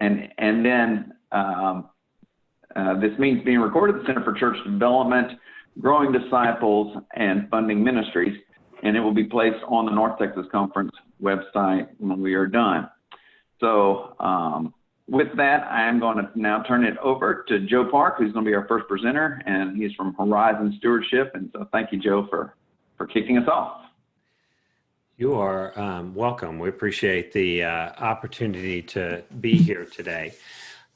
and and then um, uh, this means being recorded at the Center for Church Development, Growing Disciples, and Funding Ministries, and it will be placed on the North Texas Conference website when we are done. So um, with that, I am going to now turn it over to Joe Park, who's going to be our first presenter, and he's from Horizon Stewardship. And so thank you, Joe, for, for kicking us off. You are um, welcome. We appreciate the uh, opportunity to be here today.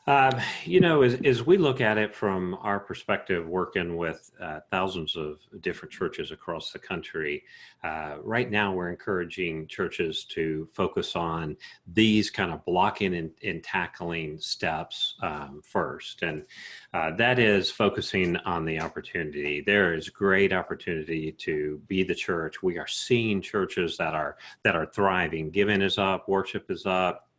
Um, you know, as, as we look at it from our perspective, working with uh, thousands of different churches across the country, uh, right now we're encouraging churches to focus on these kind of blocking and, and tackling steps um, first. And uh, that is focusing on the opportunity. There is great opportunity to be the church. We are seeing churches that are that are thriving. Giving is up, worship is up,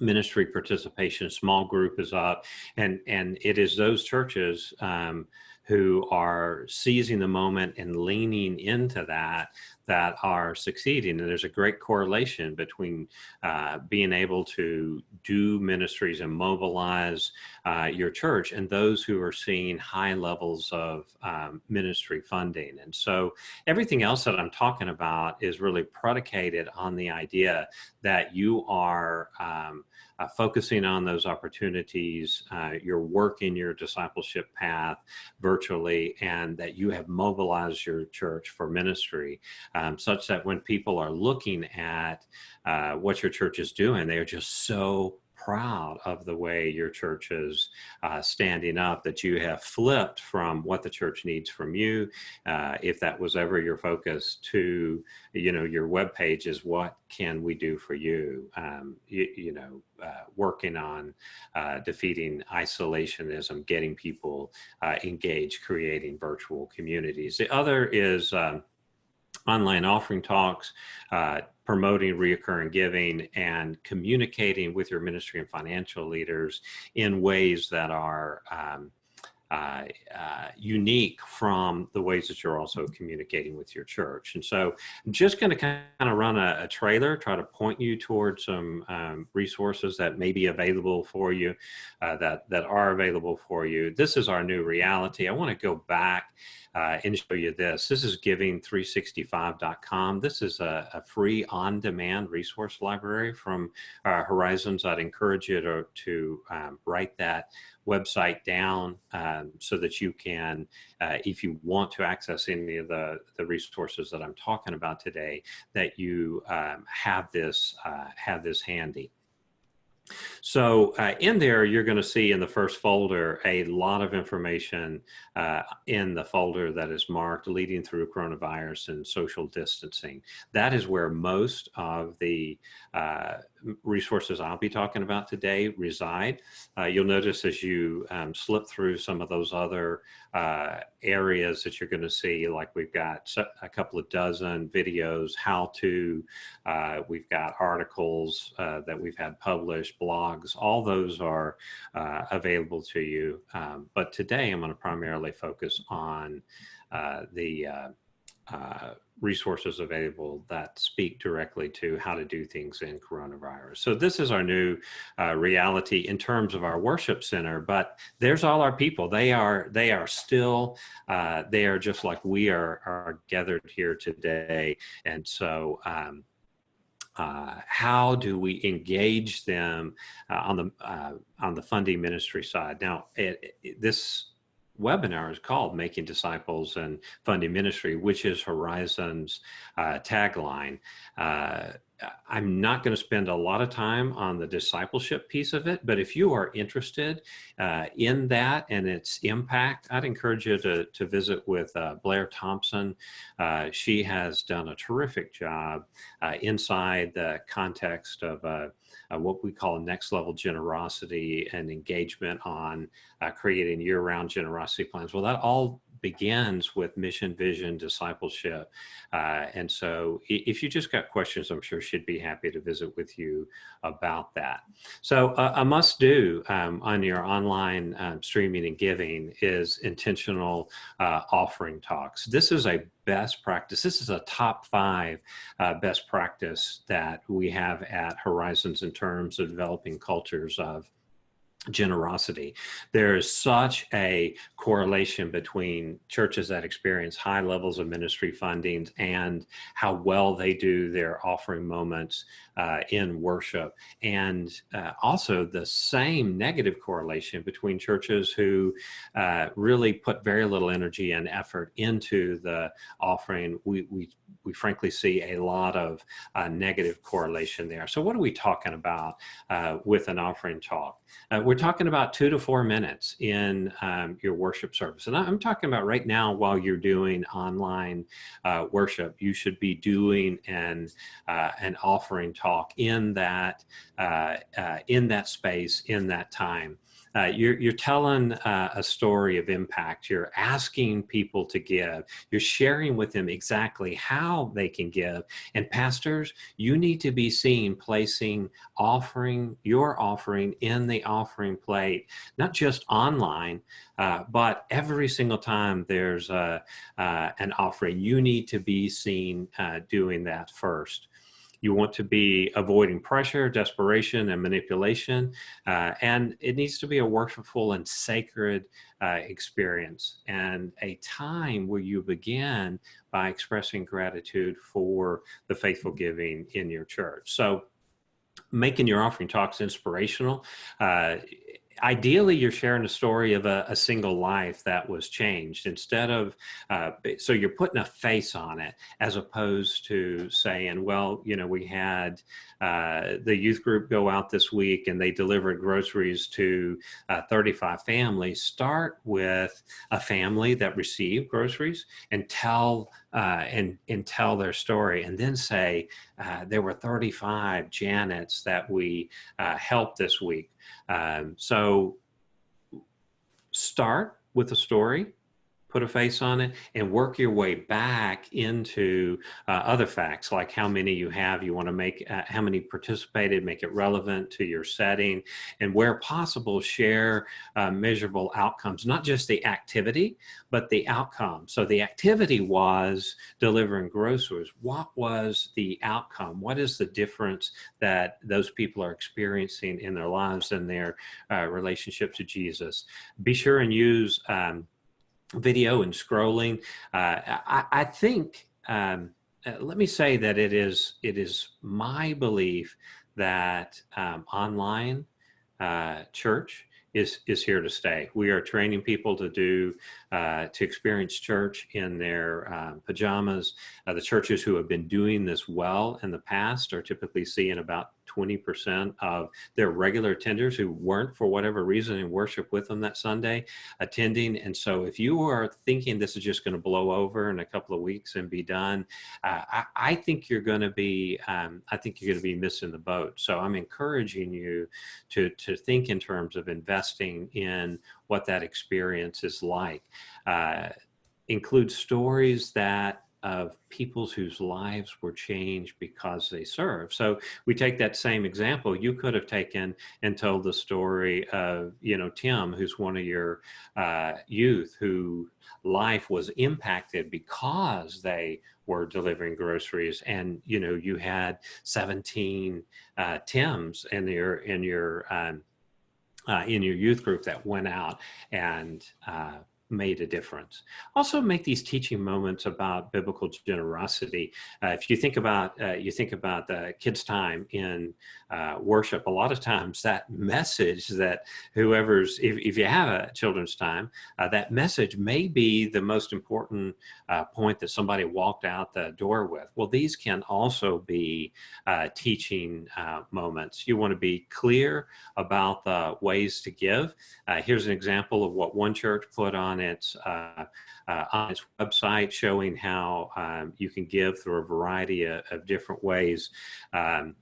ministry participation, small group is up, and and it is those churches um, who are seizing the moment and leaning into that that are succeeding. And there's a great correlation between uh, being able to do ministries and mobilize uh, your church and those who are seeing high levels of um, ministry funding. And so everything else that I'm talking about is really predicated on the idea that you are um, uh, focusing on those opportunities, uh, you're working your discipleship path virtually, and that you have mobilized your church for ministry, um, such that when people are looking at uh, what your church is doing, they are just so proud of the way your church is uh, standing up, that you have flipped from what the church needs from you, uh, if that was ever your focus, to, you know, your web page is what can we do for you? Um, you, you, know, uh, working on uh, defeating isolationism, getting people uh, engaged, creating virtual communities. The other is um, online offering talks, uh, promoting reoccurring giving and communicating with your ministry and financial leaders in ways that are um, uh, uh, unique from the ways that you're also communicating with your church. And so I'm just going to kind of run a, a, trailer, try to point you towards some um, resources that may be available for you, uh, that, that are available for you. This is our new reality. I want to go back uh, and show you this. This is giving365.com. This is a, a free on-demand resource library from uh, Horizons. I'd encourage you to, to um, write that website down um, so that you can, uh, if you want to access any of the, the resources that I'm talking about today, that you um, have this uh, have this handy. So uh, in there, you're going to see in the first folder a lot of information uh, in the folder that is marked leading through coronavirus and social distancing. That is where most of the uh, resources I'll be talking about today reside. Uh, you'll notice as you um, slip through some of those other uh, areas that you're going to see, like we've got a couple of dozen videos, how to, uh, we've got articles uh, that we've had published, blogs, all those are uh, available to you. Um, but today I'm going to primarily focus on uh, the uh, resources available that speak directly to how to do things in coronavirus. So this is our new uh, reality in terms of our worship center, but there's all our people. They are they are still uh, they are just like we are are gathered here today, and so. Um, uh, how do we engage them uh, on the uh, on the funding ministry side? Now, it, it, this webinar is called Making Disciples and Funding Ministry, which is Horizon's uh, tagline. Uh, I'm not going to spend a lot of time on the discipleship piece of it, but if you are interested uh, in that and its impact, I'd encourage you to, to visit with uh, Blair Thompson. Uh, she has done a terrific job uh, inside the context of uh, what we call next level generosity and engagement on uh, creating year-round generosity plans. Well, that all begins with mission, vision, discipleship. Uh, and so if you just got questions, I'm sure she'd be happy to visit with you about that. So uh, a must do um, on your online um, streaming and giving is intentional uh, offering talks. This is a best practice. This is a top five uh, best practice that we have at Horizons in terms of developing cultures of generosity. There is such a correlation between churches that experience high levels of ministry fundings and how well they do their offering moments uh, in worship. And uh, also the same negative correlation between churches who uh, really put very little energy and effort into the offering. We, we, we frankly see a lot of uh, negative correlation there. So what are we talking about uh, with an offering talk? Uh, we're talking about two to four minutes in um, your worship service. And I'm talking about right now while you're doing online worship, you should be doing an, an offering talk in that uh, uh, in that space in that time. Uh, you're, you're telling uh, a story of impact. You're asking people to give. You're sharing with them exactly how they can give. And pastors, you need to be seen placing offering, your offering in the offering plate, not just online, uh, but every single time there's a, uh, an offering, you need to be seen doing that first. You want to be avoiding pressure, desperation, and manipulation. Uh, and it needs to be a worshipful and sacred uh, experience and a time where you begin by expressing gratitude for the faithful giving in your church. So making your offering talks inspirational. Uh, ideally you're sharing a story of a, a, single life that was changed instead of uh, so you're putting a face on it as opposed to saying well you know we had uh, the youth group go out this week and they delivered groceries to uh, 35 families. Start with a family that received groceries and tell uh, and and tell their story and then say uh, there were 35 janets that we uh, helped this week. Um, so start with a story put a face on it and work your way back into uh, other facts like how many you have you want to make uh, how many participated make it relevant to your setting and where possible share uh, measurable outcomes not just the activity but the outcome. So the activity was delivering groceries. What was the outcome? What is the difference that those people are experiencing in their lives and their uh, relationship to jesus? Be sure and use um, video and scrolling. Uh, I, I, think, um, uh, let me say that it is, it is my belief that um, online uh, church is is here to stay. We are training people to do uh, to experience church in their um, pajamas. Uh, the churches who have been doing this well in the past are typically seeing about 20% of their regular attenders who weren't for whatever reason in worship with them that Sunday attending. And so if you are thinking this is just going to blow over in a couple of weeks and be done, uh, I, I, think you're going to be, um, I think you're going to be missing the boat. So I'm encouraging you to, to think in terms of investing in what that experience is like. Uh, include stories that of peoples whose lives were changed because they serve. So we take that same example. You could have taken and told the story of, you know, Tim, who's one of your uh, youth who life was impacted because they were delivering groceries and you know you had 17 uh, tims in your in your um, uh, in your youth group that went out and uh, made a difference. Also make these teaching moments about biblical generosity. Uh, if you think about, uh, you think about the kids time in uh, worship, a lot of times that message that whoever's, if, if you have a children's time, uh, that message may be the most important uh, point that somebody walked out the door with. Well, these can also be uh, teaching moments. You want to be clear about the ways to give. here's an example of what one church put on its uh, uh, on its website showing how um, you can give through a variety of, of different ways. Um,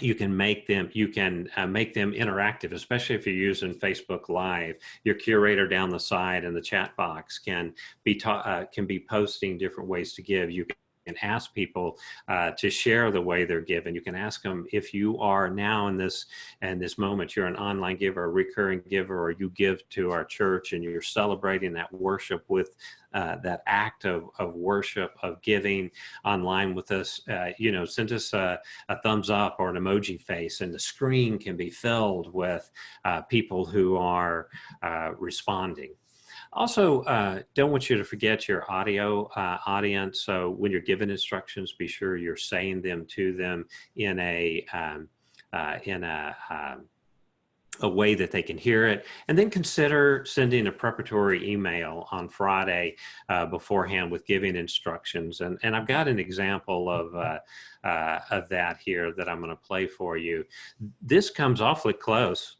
you can make them you can uh, make them interactive especially if you're using facebook live your curator down the side in the chat box can be uh, can be posting different ways to give you and ask people uh, to share the way they're given. You can ask them if you are now in this in this moment, you're an online giver, a recurring giver, or you give to our church and you're celebrating that worship with uh, that act of, of worship, of giving online with us, uh, you know, send us a, a, thumbs up or an emoji face and the screen can be filled with uh, people who are uh, responding. Also, uh, don't want you to forget your audio uh, audience. So when you're giving instructions, be sure you're saying them to them in a um, uh, in a um, a way that they can hear it. And then consider sending a preparatory email on Friday uh, beforehand with giving instructions. And and I've got an example of uh, uh, of that here that I'm going to play for you. This comes awfully close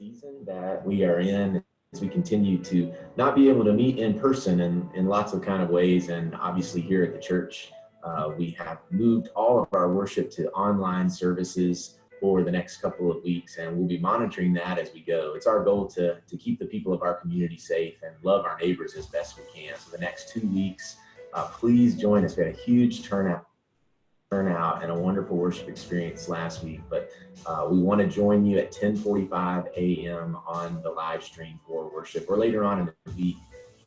season that we are in as we continue to not be able to meet in person in, in lots of kind of ways. And obviously here at the church, uh, we have moved all of our worship to online services for the next couple of weeks and we'll be monitoring that as we go. It's our goal to, to keep the people of our community safe and love our neighbors as best we can. So the next two weeks, uh, please join us. We had a huge turnout turnout and a wonderful worship experience last week. But uh, we want to join you at 10:45 a.m. on the live stream for worship, or later on in the week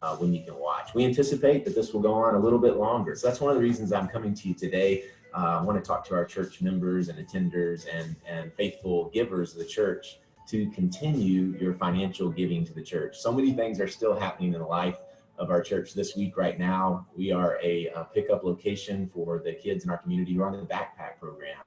uh, when you can watch. We anticipate that this will go on a little bit longer. So that's one of the reasons I'm coming to you today. Uh, I want to talk to our church members and attenders and and faithful givers of the church to continue your financial giving to the church. So many things are still happening in life of our church this week right now. We are a, a pickup location for the kids in our community who are on the backpack program.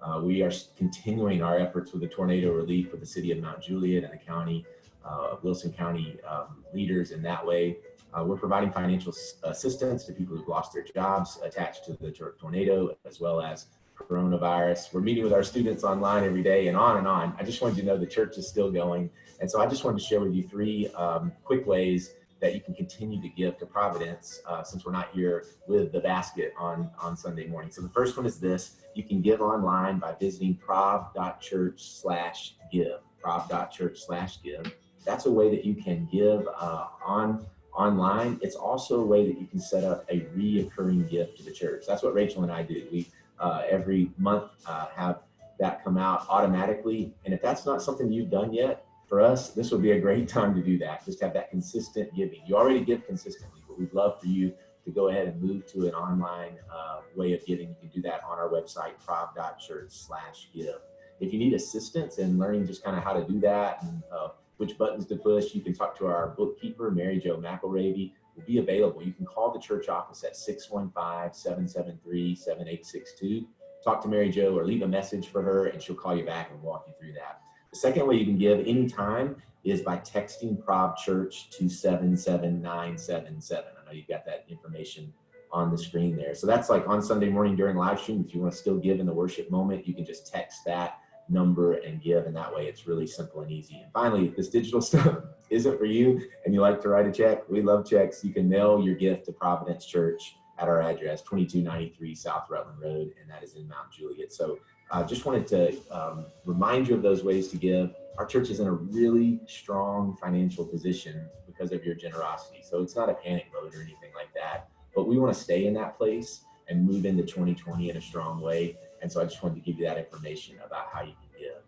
Uh, we are continuing our efforts with the tornado relief with the city of Mount Juliet and the county, uh, Wilson County um, leaders in that way. Uh, we're providing financial assistance to people who've lost their jobs attached to the tornado, as well as coronavirus. We're meeting with our students online every day and on and on. I just wanted you to know the church is still going. And so I just wanted to share with you three um, quick ways that you can continue to give to Providence uh, since we're not here with the basket on, on Sunday morning. So the first one is this, you can give online by visiting prov.church slash give, prov.church slash give. That's a way that you can give uh, on online. It's also a way that you can set up a reoccurring gift to the church. That's what Rachel and I do. We uh, every month uh, have that come out automatically. And if that's not something you've done yet, for us, this would be a great time to do that. Just have that consistent giving. You already give consistently, but we'd love for you to go ahead and move to an online uh, way of giving. You can do that on our website, prov.church slash give. If you need assistance in learning just kind of how to do that and uh, which buttons to push, you can talk to our bookkeeper, Mary Jo McElravy, will be available. You can call the church office at 615-773-7862. Talk to Mary Jo or leave a message for her and she'll call you back and walk you through that. The second way you can give anytime is by texting Prov Church to 77977. I know you've got that information on the screen there. So that's like on Sunday morning during live stream. If you want to still give in the worship moment, you can just text that number and give. And that way it's really simple and easy. And finally, if this digital stuff isn't for you and you like to write a check, we love checks. You can mail your gift to Providence Church at our address, 2293 South Rutland Road, and that is in Mount Juliet. So I just wanted to um, remind you of those ways to give. Our church is in a really strong financial position because of your generosity. So it's not a panic mode or anything like that, but we want to stay in that place and move into 2020 in a strong way. And so I just wanted to give you that information about how you can give.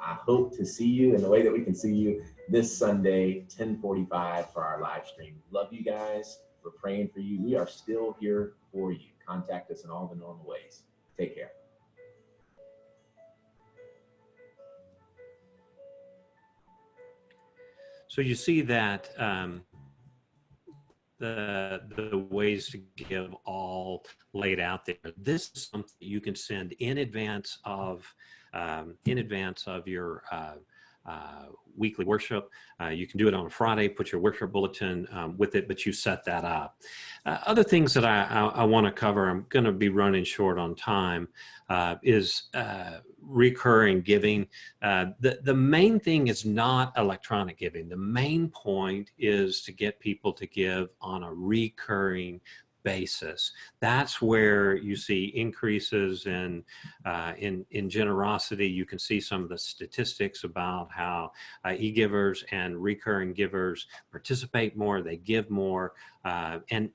I hope to see you in the way that we can see you this Sunday, 1045 for our live stream. Love you guys. We're praying for you. We are still here for you. Contact us in all the normal ways. Take care. So you see that um, the the ways to give all laid out there. This is something you can send in advance of um, in advance of your uh, uh, weekly worship. Uh, you can do it on a Friday, put your worship bulletin um, with it, but you set that up. Uh, other things that I, I, I want to cover, I'm going to be running short on time, uh, is uh, recurring giving. The, the main thing is not electronic giving. The main point is to get people to give on a recurring basis. That's where you see increases in uh, in in generosity. You can see some of the statistics about how uh, e-givers and recurring givers participate more, they give more, uh, and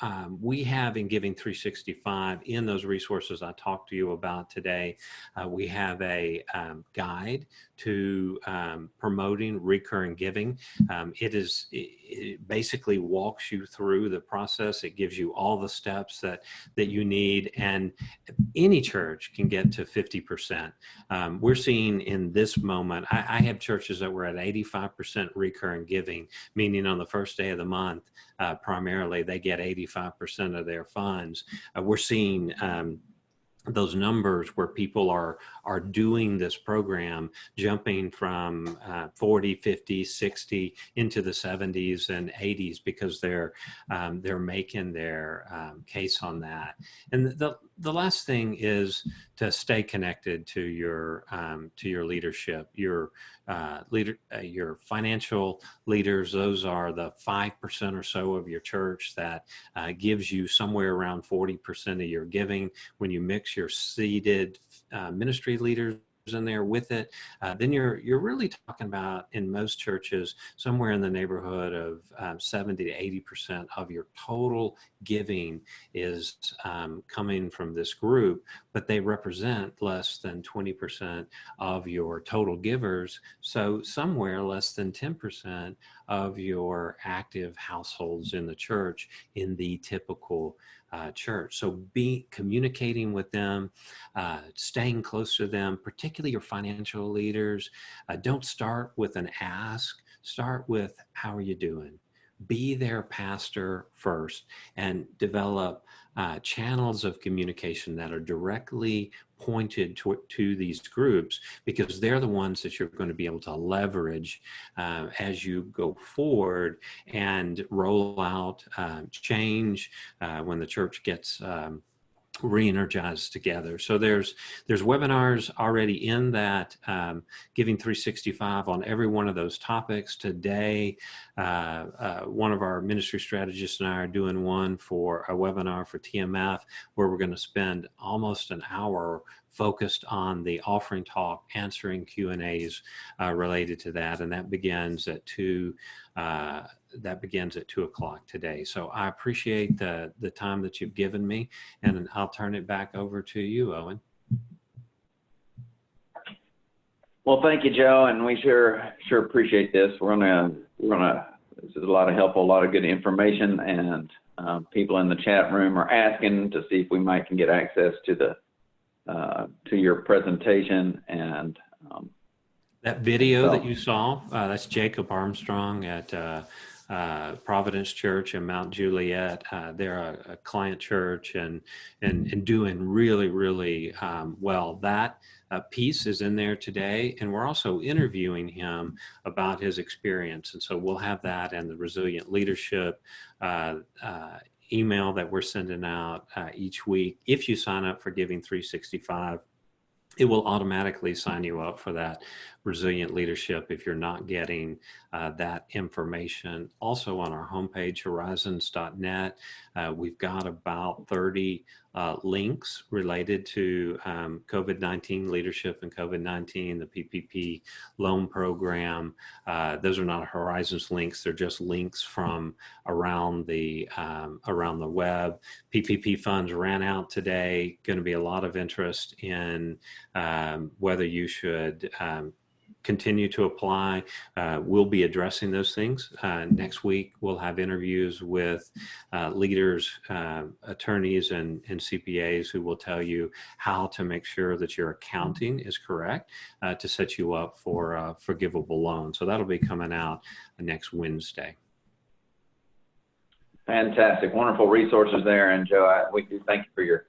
um, we have in Giving 365 in those resources I talked to you about today, uh, we have a um, guide to um, promoting recurring giving. Um, it is it, it basically walks you through the process. It gives you all the steps that that you need, and any church can get to 50%. Um, we're seeing in this moment, I, I have churches that were at 85% recurring giving, meaning on the first day of the month, uh, primarily they get 85% of their funds. Uh, we're seeing um, those numbers where people are are doing this program jumping from uh, 40 50 60 into the 70s and 80s because they're um, they're making their um, case on that. And the the last thing is to stay connected to your um, to your leadership. Your uh, leader uh, your financial leaders those are the five percent or so of your church that uh, gives you somewhere around 40 percent of your giving. When you mix your seated uh, ministry leaders in there with it, uh, then you're you're really talking about in most churches somewhere in the neighborhood of um, 70 to 80 percent of your total giving is um, coming from this group, but they represent less than 20 percent of your total givers. So somewhere less than 10 percent of your active households in the church in the typical uh, church. So be communicating with them, uh, staying close to them, particularly your financial leaders. Uh, don't start with an ask, start with how are you doing? Be their pastor first and develop uh, channels of communication that are directly pointed to, to these groups because they're the ones that you're going to be able to leverage uh, as you go forward and roll out uh, change uh, when the church gets um, re-energized together. So there's there's webinars already in that um, Giving 365 on every one of those topics. Today, uh, uh, one of our ministry strategists and I are doing one for a webinar for TMF where we're going to spend almost an hour focused on the offering talk, answering Q and A's uh, related to that, and that begins at two. That begins at two o'clock today. So I appreciate the the time that you've given me, and I'll turn it back over to you, Owen. Well, thank you, Joe, and we sure sure appreciate this. We're gonna we're gonna this is a lot of helpful, a lot of good information, and um, people in the chat room are asking to see if we might can get access to the uh, to your presentation and um, that video so. that you saw uh, that's Jacob Armstrong at uh, uh, Providence Church in Mount Juliet. Uh, they're a, a, client church and, and, and doing really, really um, well. That uh, piece is in there today, and we're also interviewing him about his experience. And so we'll have that and the resilient leadership uh, uh, email that we're sending out uh, each week. If you sign up for Giving 365, it will automatically sign you up for that resilient leadership if you're not getting uh, that information. Also on our homepage, horizons.net, uh, we've got about 30 uh, links related to um, COVID-19 leadership and COVID-19, the PPP loan program. Uh, those are not Horizons links; they're just links from around the um, around the web. PPP funds ran out today. Going to be a lot of interest in um, whether you should um, continue to apply. Uh, we'll be addressing those things. Uh, next week, we'll have interviews with uh, leaders, uh, attorneys, and, and, CPAs who will tell you how to make sure that your accounting is correct uh, to set you up for a forgivable loan. So that'll be coming out next Wednesday. Fantastic, wonderful resources there. And Joe, I, we do thank you for your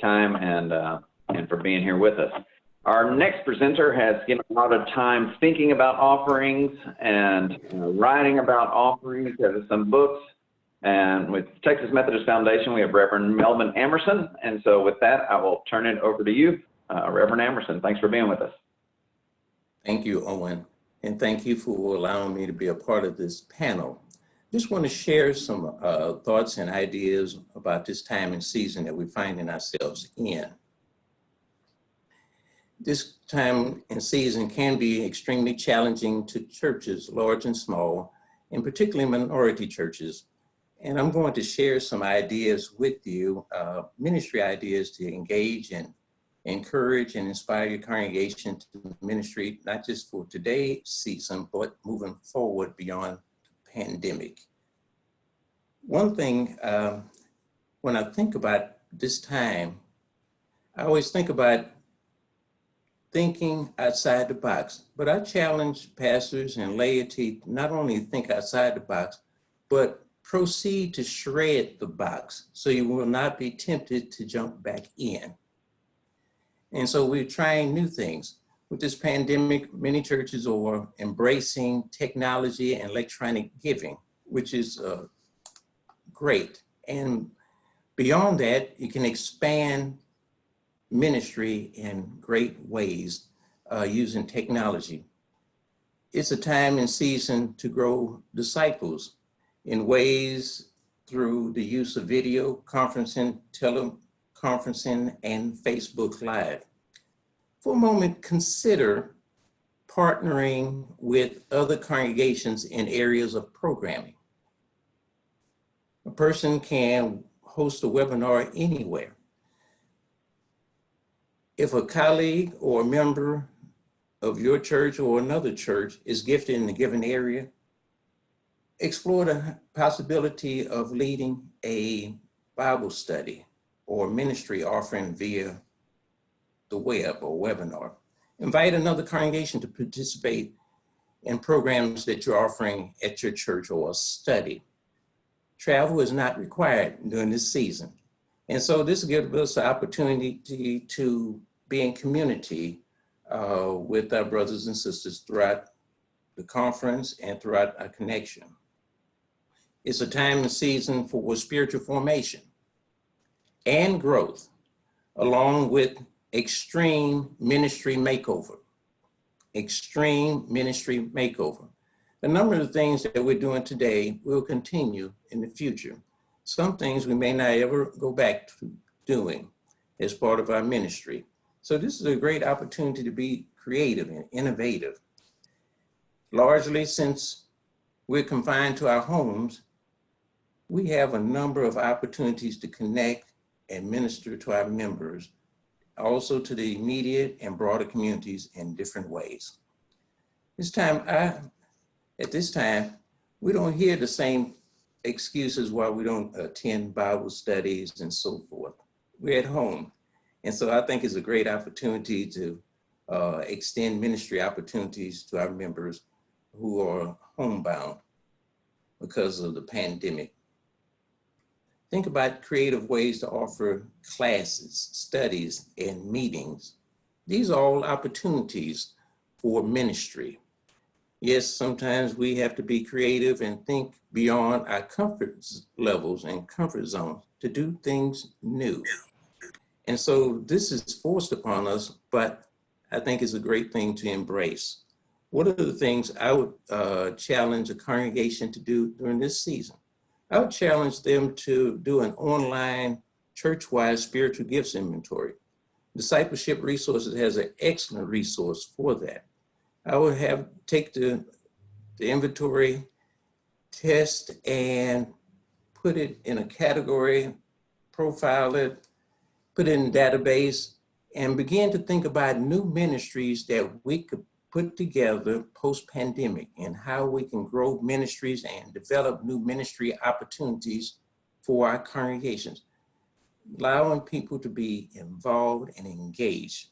time and uh, and for being here with us. Our next presenter has spent a lot of time thinking about offerings and writing about offerings. Has some books. And with Texas Methodist Foundation, we have Reverend Melvin Amerson. And so with that, I will turn it over to you, uh, Reverend Amerson. Thanks for being with us. Thank you, Owen. And thank you for allowing me to be a part of this panel. just want to share some uh, thoughts and ideas about this time and season that we're finding ourselves in. This time and season can be extremely challenging to churches, large and small, and particularly minority churches. And I'm going to share some ideas with you, uh, ministry ideas to engage and encourage and inspire your congregation to ministry, not just for today's season, but moving forward beyond the pandemic. One thing, um, when I think about this time, I always think about thinking outside the box. But I challenge pastors and laity not only think outside the box, but proceed to shred the box so you will not be tempted to jump back in. And so we're trying new things. With this pandemic, many churches are embracing technology and electronic giving, which is uh, great. And beyond that, you can expand ministry in great ways uh, using technology. It's a time and season to grow disciples in ways through the use of video, conferencing, teleconferencing, and Facebook Live. For a moment, consider partnering with other congregations in areas of programming. A person can host a webinar anywhere if a colleague or a member of your church or another church is gifted in a given area, explore the possibility of leading a Bible study or ministry offering via the web or webinar. Invite another congregation to participate in programs that you're offering at your church or study. Travel is not required during this season. And so this gives us an opportunity to be in community uh, with our brothers and sisters throughout the conference and throughout our connection. It's a time and season for spiritual formation and growth, along with extreme ministry makeover. Extreme ministry makeover. A number of things that we're doing today will continue in the future. Some things we may not ever go back to doing as part of our ministry. So this is a great opportunity to be creative and innovative. Largely since we're confined to our homes, we have a number of opportunities to connect and minister to our members, also to the immediate and broader communities in different ways. This time, I, at this time, we don't hear the same excuses why we don't attend Bible studies and so forth. We're at home. And so I think it's a great opportunity to uh, extend ministry opportunities to our members who are homebound because of the pandemic. Think about creative ways to offer classes, studies, and meetings. These are all opportunities for ministry. Yes, sometimes we have to be creative and think beyond our comfort levels and comfort zones to do things new. And so this is forced upon us, but I think it's a great thing to embrace. What are the things I would uh, challenge a congregation to do during this season? I would challenge them to do an online church-wide spiritual gifts inventory. Discipleship Resources has an excellent resource for that. I would have take the, the inventory test and put it in a category, profile it, put it in database, and begin to think about new ministries that we could put together post-pandemic and how we can grow ministries and develop new ministry opportunities for our congregations, allowing people to be involved and engaged.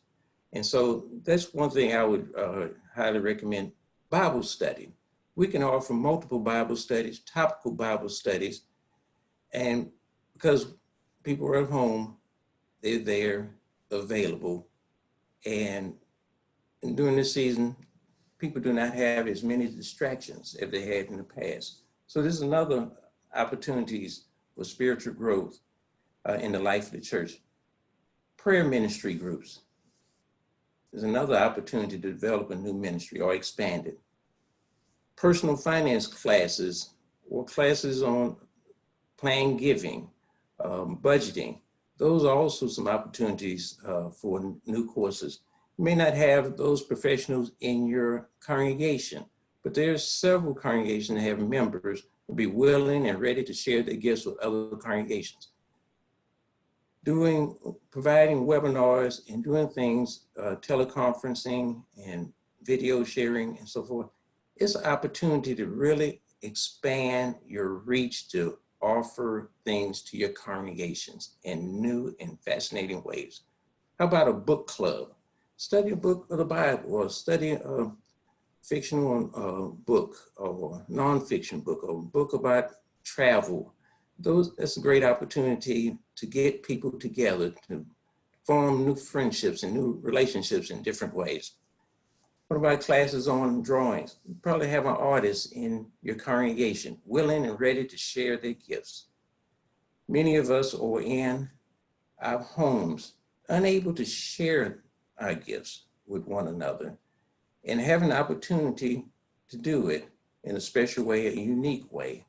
And so that's one thing I would uh, highly recommend, Bible study. We can offer multiple Bible studies, topical Bible studies, and because people are at home, they're there, available. And, during this season, people do not have as many distractions as they had in the past. So this is another opportunities for spiritual growth uh, in the life of the church. Prayer ministry groups is another opportunity to develop a new ministry or expand it. Personal finance classes or classes on plan giving, um, budgeting. Those are also some opportunities uh, for new courses. You may not have those professionals in your congregation, but there are several congregations that have members who be willing and ready to share their gifts with other congregations. Doing, providing webinars and doing things, uh, teleconferencing and video sharing and so forth, it's an opportunity to really expand your reach to offer things to your congregations in new and fascinating ways. How about a book club? Study a book of the Bible or study a fictional uh, book or nonfiction book or a book about travel. Those, that's a great opportunity to get people together to form new friendships and new relationships in different ways. What about classes on drawings? You probably have an artist in your congregation willing and ready to share their gifts. Many of us are in our homes, unable to share our gifts with one another and have an opportunity to do it in a special way, a unique way.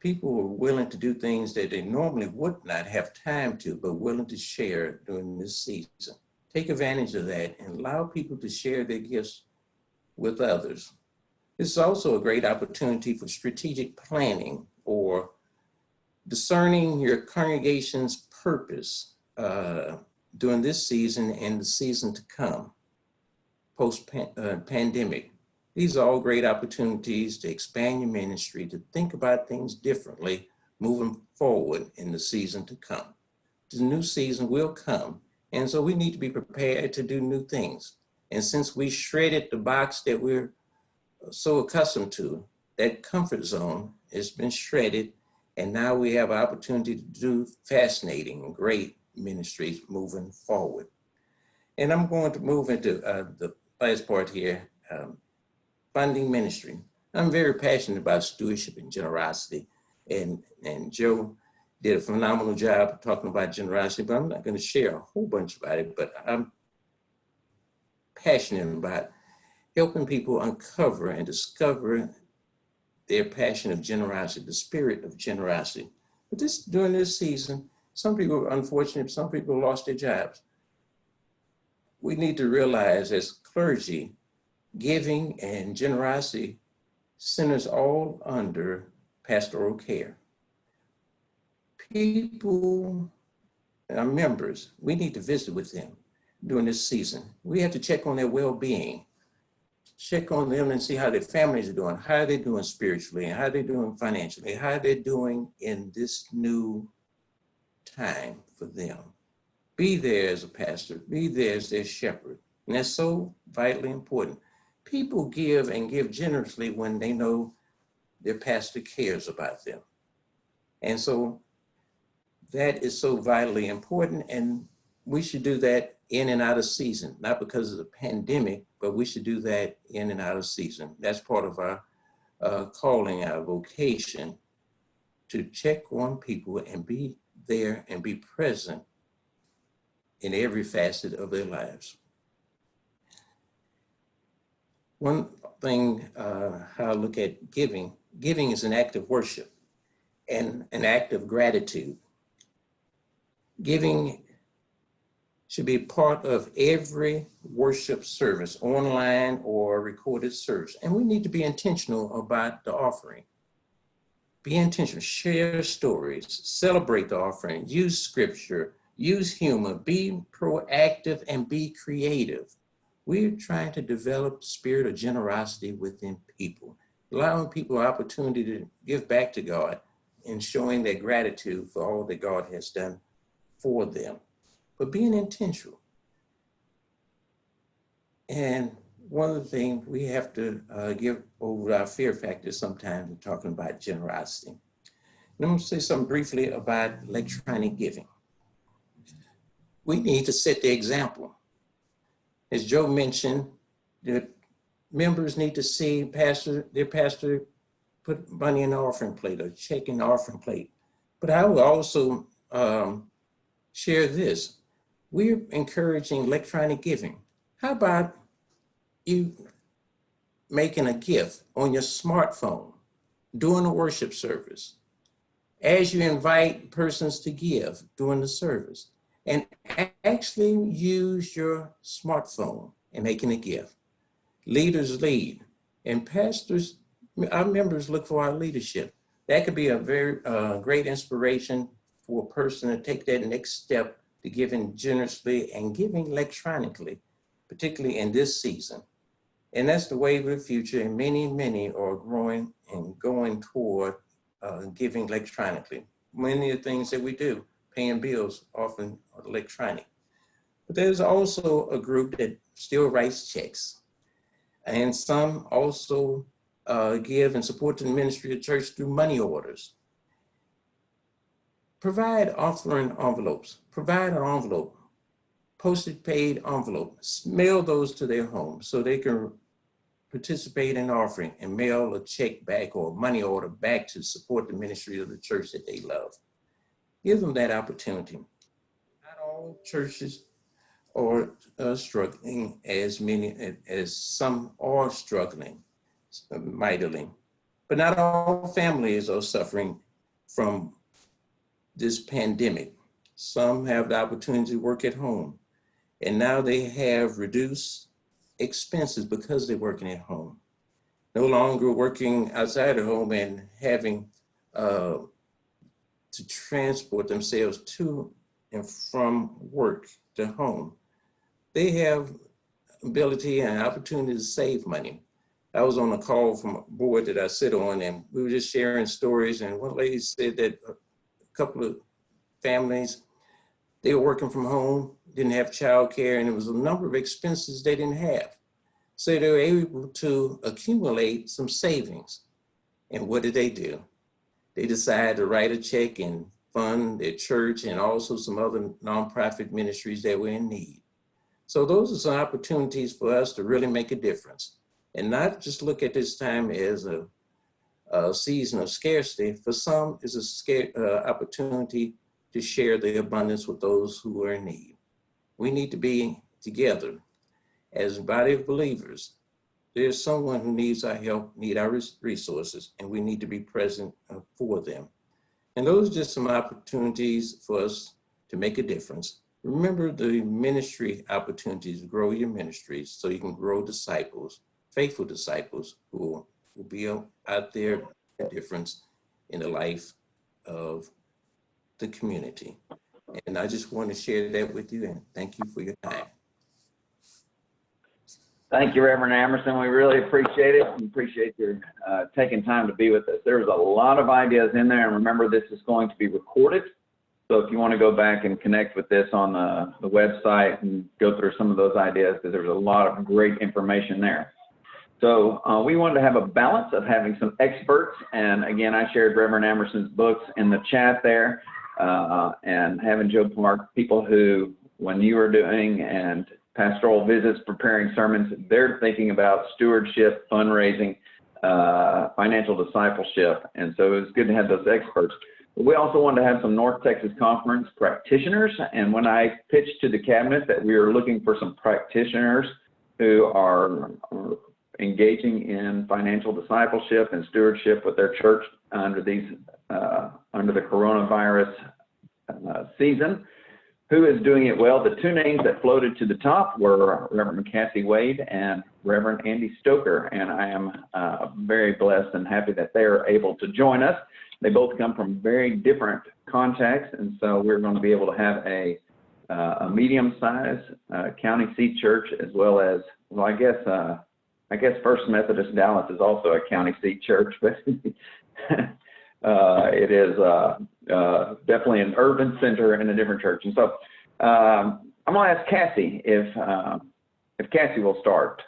People are willing to do things that they normally would not have time to, but willing to share during this season. Take advantage of that and allow people to share their gifts with others. It's also a great opportunity for strategic planning or discerning your congregation's purpose uh, during this season and the season to come, post-pandemic. Uh, These are all great opportunities to expand your ministry, to think about things differently moving forward in the season to come. The new season will come, and so we need to be prepared to do new things. And since we shredded the box that we're so accustomed to, that comfort zone has been shredded, and now we have an opportunity to do fascinating great ministries moving forward. And I'm going to move into uh, the last part here, um, funding ministry. I'm very passionate about stewardship and generosity, and, and Joe did a phenomenal job talking about generosity, but I'm not going to share a whole bunch about it, but I'm passionate about helping people uncover and discover their passion of generosity, the spirit of generosity. But this during this season, some people are unfortunate, some people lost their jobs. We need to realize as clergy, giving and generosity centers all under pastoral care. People, our members, we need to visit with them during this season. We have to check on their well-being, check on them and see how their families are doing, how they're they doing spiritually, and how are they doing financially, how they're they doing in this new time for them. Be there as a pastor, be there as their shepherd. And that's so vitally important. People give and give generously when they know their pastor cares about them. And so that is so vitally important. And we should do that in and out of season, not because of the pandemic, but we should do that in and out of season. That's part of our uh, calling, our vocation, to check on people and be there and be present in every facet of their lives. One thing, uh, how I look at giving, giving is an act of worship and an act of gratitude. Giving should be part of every worship service, online or recorded service. And we need to be intentional about the offering. Be intentional, share stories, celebrate the offering, use scripture, use humor, be proactive and be creative. We're trying to develop spirit of generosity within people, allowing people opportunity to give back to God and showing their gratitude for all that God has done for them but being intentional. And one of the things we have to uh, give over our fear factor sometimes in talking about generosity. And I'm to say something briefly about electronic giving. We need to set the example. As Joe mentioned, the members need to see pastor, their pastor put money in the offering plate or check in the offering plate. But I will also um, share this we're encouraging electronic giving. How about you making a gift on your smartphone during the worship service, as you invite persons to give during the service, and actually use your smartphone in making a gift. Leaders lead, and pastors, our members look for our leadership. That could be a very uh, great inspiration for a person to take that next step to giving generously and giving electronically, particularly in this season. And that's the wave of the future, and many, many are growing and going toward uh, giving electronically. Many of the things that we do, paying bills, often electronic. But there's also a group that still writes checks. And some also uh, give and support the ministry of church through money orders. Provide offering envelopes, provide an envelope, postage paid envelope, mail those to their home so they can participate in offering and mail a check back or money order back to support the ministry of the church that they love. Give them that opportunity. Not all churches are uh, struggling as many as some are struggling mightily, but not all families are suffering from this pandemic. Some have the opportunity to work at home, and now they have reduced expenses because they're working at home. No longer working outside the home and having uh, to transport themselves to and from work to home. They have ability and opportunity to save money. I was on a call from a board that I sit on and we were just sharing stories and one lady said that a couple of families, they were working from home, didn't have childcare, and it was a number of expenses they didn't have. So they were able to accumulate some savings. And what did they do? They decided to write a check and fund their church and also some other nonprofit ministries that were in need. So those are some opportunities for us to really make a difference and not just look at this time as a, a season of scarcity. For some, it's a scare, uh, opportunity to share the abundance with those who are in need. We need to be together as a body of believers. There's someone who needs our help, need our resources, and we need to be present uh, for them. And those are just some opportunities for us to make a difference. Remember the ministry opportunities, grow your ministries so you can grow disciples, faithful disciples who will be out there, a difference in the life of the community. And I just want to share that with you and thank you for your time. Thank you, Reverend Amerson. We really appreciate it. We appreciate your uh, taking time to be with us. There's a lot of ideas in there, and remember, this is going to be recorded. So if you want to go back and connect with this on the, the website and go through some of those ideas, because there's a lot of great information there. So uh, we wanted to have a balance of having some experts, and again, I shared Reverend Amerson's books in the chat there, uh, and having Joe Park, people who, when you are doing and pastoral visits, preparing sermons, they're thinking about stewardship, fundraising, uh, financial discipleship. And so it was good to have those experts. We also wanted to have some North Texas Conference practitioners. And when I pitched to the cabinet that we were looking for some practitioners who are, are engaging in financial discipleship and stewardship with their church under these uh, under the coronavirus uh, season, who is doing it well. The two names that floated to the top were Reverend Cassie Wade and Reverend Andy Stoker, and I am uh, very blessed and happy that they are able to join us. They both come from very different contexts, and so we're going to be able to have a, uh, a medium-sized uh, county seat church as well as, well, I guess, uh, I guess First Methodist Dallas is also a county seat church, but uh, it is uh, uh, definitely an urban center and a different church. And so um, I'm going to ask Cassie if uh, if Cassie will start.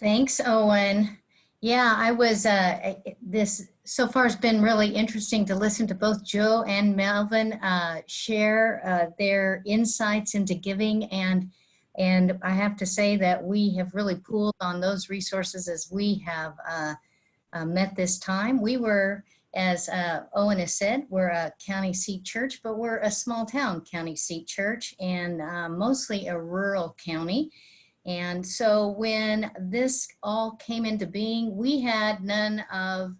Thanks, Owen. Yeah, I was, uh, this so far has been really interesting to listen to both Joe and Melvin uh, share uh, their insights into giving. And, and I have to say that we have really pooled on those resources as we have uh, uh, met this time. We were, as uh, Owen has said, we're a county seat church, but we're a small town county seat church and uh, mostly a rural county. And so when this all came into being, we had none of,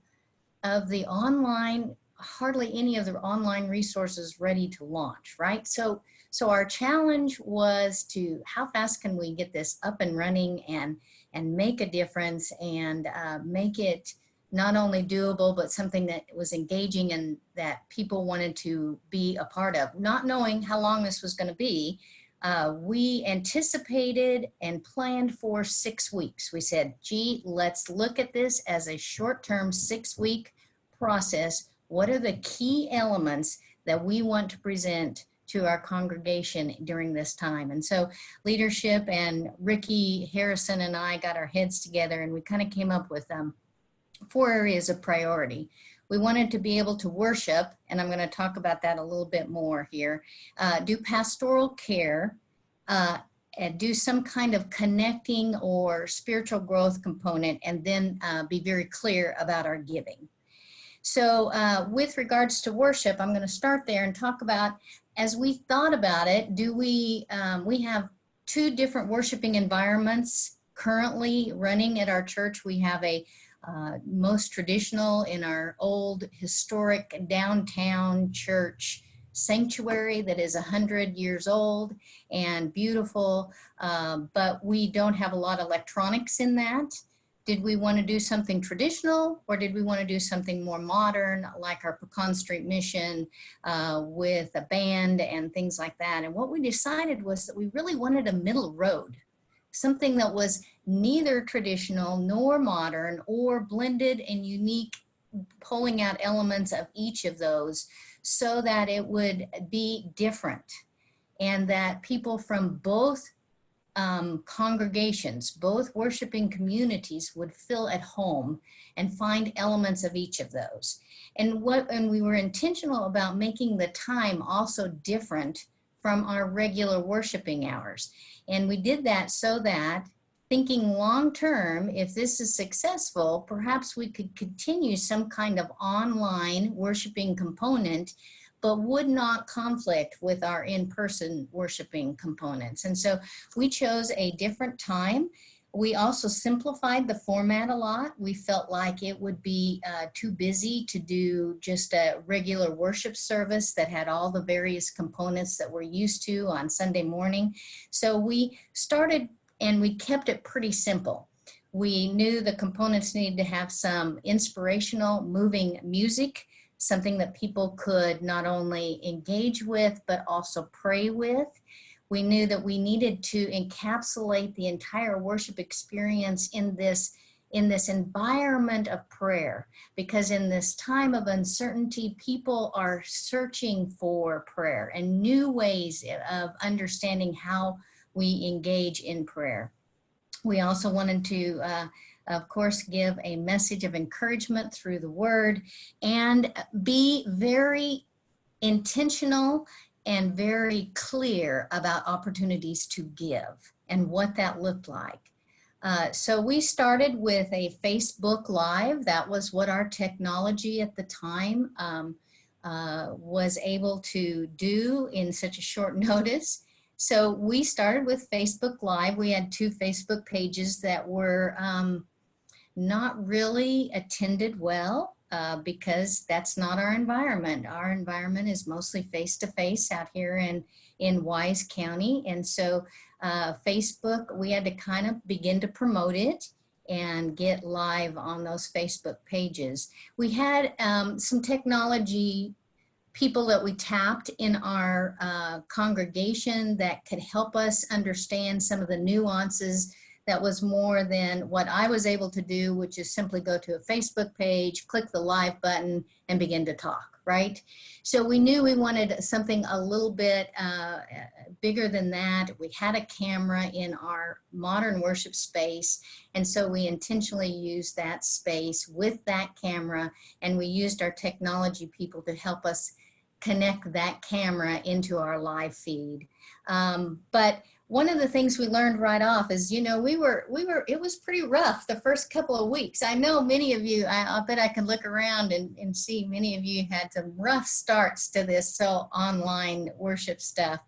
of the online, hardly any of the online resources ready to launch, right? So, so our challenge was to how fast can we get this up and running and, and make a difference and uh, make it not only doable, but something that was engaging and that people wanted to be a part of. Not knowing how long this was gonna be, uh, we anticipated and planned for six weeks. We said, gee, let's look at this as a short-term six-week process. What are the key elements that we want to present to our congregation during this time? And so leadership and Ricky Harrison and I got our heads together and we kind of came up with um, four areas of priority. We wanted to be able to worship, and I'm going to talk about that a little bit more here, uh, do pastoral care, uh, and do some kind of connecting or spiritual growth component, and then uh, be very clear about our giving. So uh, with regards to worship, I'm going to start there and talk about, as we thought about it, do we, um, we have two different worshiping environments currently running at our church. We have a uh, most traditional in our old historic downtown church sanctuary that is a 100 years old and beautiful, um, but we don't have a lot of electronics in that. Did we want to do something traditional or did we want to do something more modern like our Pecan Street Mission uh, with a band and things like that? And what we decided was that we really wanted a middle road, something that was neither traditional nor modern or blended and unique, pulling out elements of each of those so that it would be different and that people from both um, congregations, both worshiping communities would feel at home and find elements of each of those. And what, and we were intentional about making the time also different from our regular worshiping hours. And we did that so that thinking long term, if this is successful, perhaps we could continue some kind of online worshiping component, but would not conflict with our in-person worshiping components. And so we chose a different time. We also simplified the format a lot. We felt like it would be uh, too busy to do just a regular worship service that had all the various components that we're used to on Sunday morning. So we started and we kept it pretty simple. We knew the components needed to have some inspirational, moving music, something that people could not only engage with, but also pray with. We knew that we needed to encapsulate the entire worship experience in this in this environment of prayer because in this time of uncertainty people are searching for prayer and new ways of understanding how we engage in prayer. We also wanted to, uh, of course, give a message of encouragement through the word and be very intentional and very clear about opportunities to give and what that looked like. Uh, so we started with a Facebook Live. That was what our technology at the time um, uh, was able to do in such a short notice. So we started with Facebook Live. We had two Facebook pages that were um, not really attended well uh, because that's not our environment. Our environment is mostly face-to-face -face out here in, in Wise County. And so uh, Facebook, we had to kind of begin to promote it and get live on those Facebook pages. We had um, some technology people that we tapped in our uh, congregation that could help us understand some of the nuances that was more than what I was able to do, which is simply go to a Facebook page, click the live button and begin to talk, right? So we knew we wanted something a little bit uh, bigger than that. We had a camera in our modern worship space. And so we intentionally used that space with that camera and we used our technology people to help us connect that camera into our live feed. Um, but one of the things we learned right off is, you know, we were, we were, it was pretty rough the first couple of weeks. I know many of you, I, I bet I can look around and, and see many of you had some rough starts to this so online worship stuff.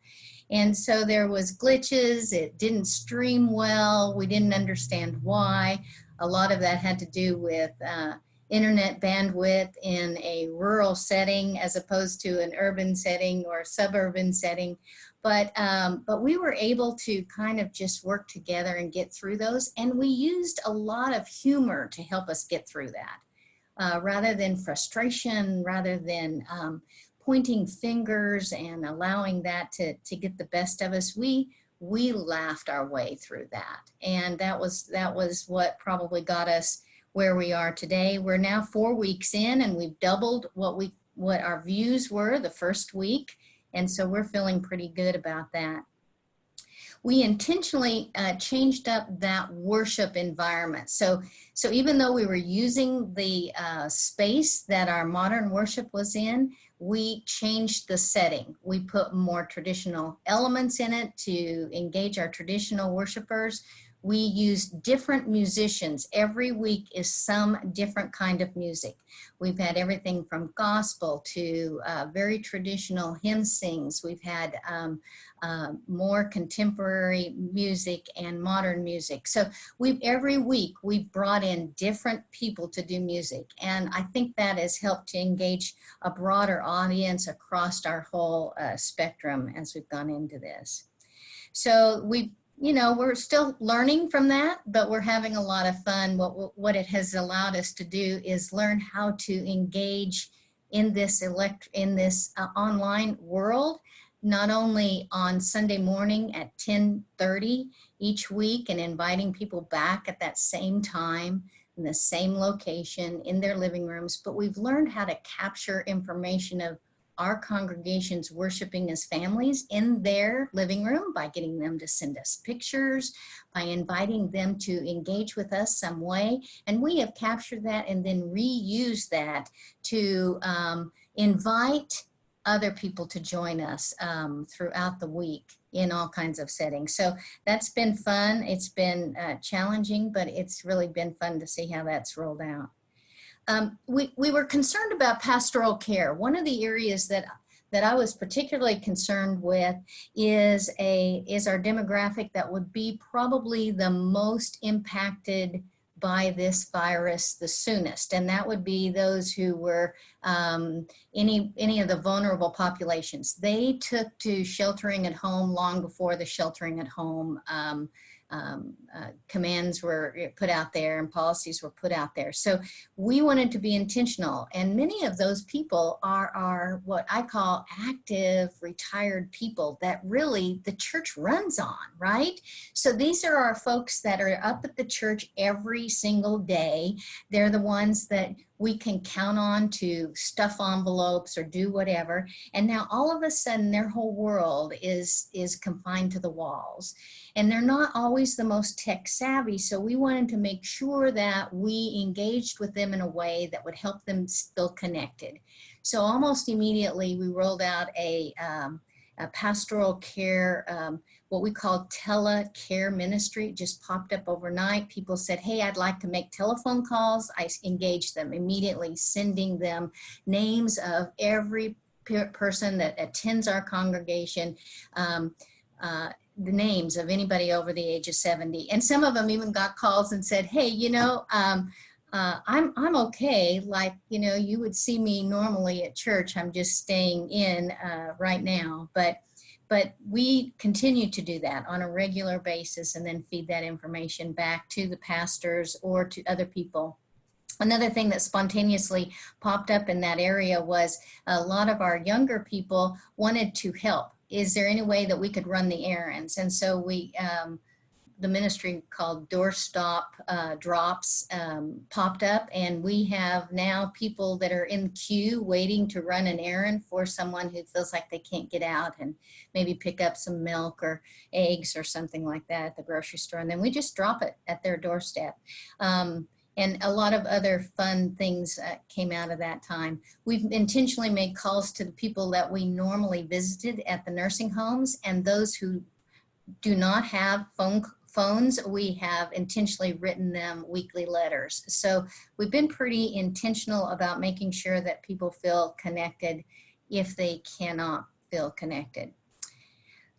And so there was glitches, it didn't stream well, we didn't understand why. A lot of that had to do with uh, internet bandwidth in a rural setting as opposed to an urban setting or suburban setting. But, um, but we were able to kind of just work together and get through those. And we used a lot of humor to help us get through that. Uh, rather than frustration, rather than um, pointing fingers and allowing that to, to get the best of us, we, we laughed our way through that. And that was, that was what probably got us where we are today. We're now four weeks in and we've doubled what we, what our views were the first week. And so we're feeling pretty good about that. We intentionally uh, changed up that worship environment. So, so even though we were using the uh, space that our modern worship was in, we changed the setting. We put more traditional elements in it to engage our traditional worshipers. We use different musicians. Every week is some different kind of music. We've had everything from gospel to uh, very traditional hymn sings. We've had um, uh, more contemporary music and modern music. So we every week we've brought in different people to do music. And I think that has helped to engage a broader audience across our whole uh, spectrum as we've gone into this. So we you know, we're still learning from that, but we're having a lot of fun. What, what it has allowed us to do is learn how to engage in this elect in this uh, online world, not only on Sunday morning at 1030 each week and inviting people back at that same time in the same location in their living rooms, but we've learned how to capture information of our congregations worshiping as families in their living room by getting them to send us pictures, by inviting them to engage with us some way. And we have captured that and then reused that to um, invite other people to join us um, throughout the week in all kinds of settings. So that's been fun. It's been uh, challenging, but it's really been fun to see how that's rolled out. Um, we, we were concerned about pastoral care. One of the areas that that I was particularly concerned with is a is our demographic that would be probably the most impacted by this virus the soonest, and that would be those who were um, any any of the vulnerable populations. They took to sheltering at home long before the sheltering at home um, um, uh, commands were eh, put out there and policies were put out there. So we wanted to be intentional and many of those people are, are what I call active retired people that really the church runs on, right? So these are our folks that are up at the church every single day. They're the ones that we can count on to stuff envelopes or do whatever. And now all of a sudden their whole world is, is confined to the walls. And they're not always the most tech savvy. So we wanted to make sure that we engaged with them in a way that would help them feel connected. So almost immediately we rolled out a, um, a pastoral care um, what we call telecare ministry. It just popped up overnight. People said, hey, I'd like to make telephone calls. I engaged them immediately, sending them names of every person that attends our congregation, um, uh, the names of anybody over the age of 70. And some of them even got calls and said, hey, you know, um, uh, I'm, I'm okay. Like, you know, you would see me normally at church. I'm just staying in uh, right now. But but we continue to do that on a regular basis and then feed that information back to the pastors or to other people. Another thing that spontaneously popped up in that area was a lot of our younger people wanted to help. Is there any way that we could run the errands? And so we um, the ministry called Doorstep uh, Drops um, popped up and we have now people that are in queue waiting to run an errand for someone who feels like they can't get out and maybe pick up some milk or eggs or something like that at the grocery store and then we just drop it at their doorstep. Um, and a lot of other fun things uh, came out of that time. We've intentionally made calls to the people that we normally visited at the nursing homes and those who do not have phone phones, we have intentionally written them weekly letters. So we've been pretty intentional about making sure that people feel connected if they cannot feel connected.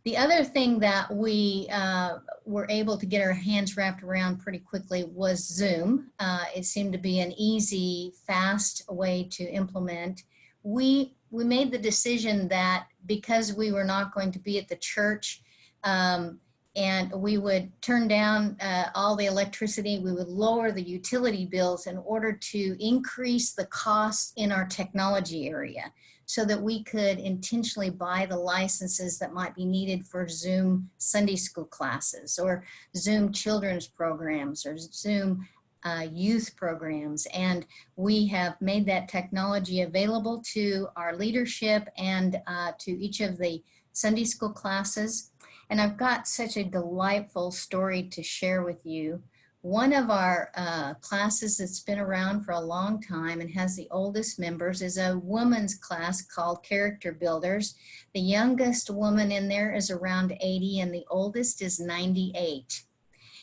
The other thing that we uh, were able to get our hands wrapped around pretty quickly was Zoom. Uh, it seemed to be an easy, fast way to implement. We, we made the decision that because we were not going to be at the church um, and we would turn down uh, all the electricity, we would lower the utility bills in order to increase the costs in our technology area so that we could intentionally buy the licenses that might be needed for Zoom Sunday school classes or Zoom children's programs or Zoom uh, youth programs. And we have made that technology available to our leadership and uh, to each of the Sunday school classes. And I've got such a delightful story to share with you. One of our uh, classes that's been around for a long time and has the oldest members is a woman's class called Character Builders. The youngest woman in there is around 80 and the oldest is 98.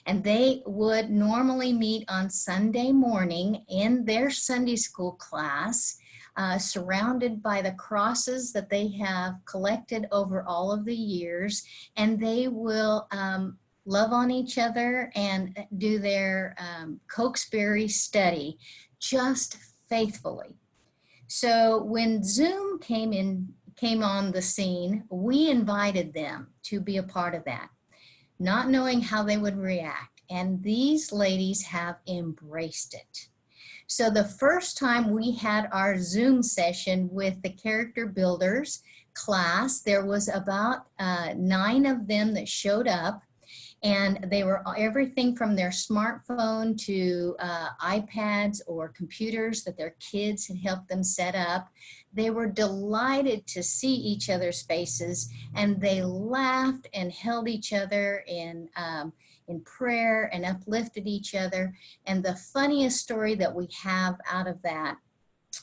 And they would normally meet on Sunday morning in their Sunday school class, uh, surrounded by the crosses that they have collected over all of the years. And they will um, love on each other and do their um, Cokesbury study just faithfully. So when Zoom came in, came on the scene, we invited them to be a part of that, not knowing how they would react. And these ladies have embraced it. So the first time we had our Zoom session with the character builders class, there was about uh, nine of them that showed up and they were everything from their smartphone to uh, iPads or computers that their kids had helped them set up. They were delighted to see each other's faces and they laughed and held each other in, um, in prayer and uplifted each other. And the funniest story that we have out of that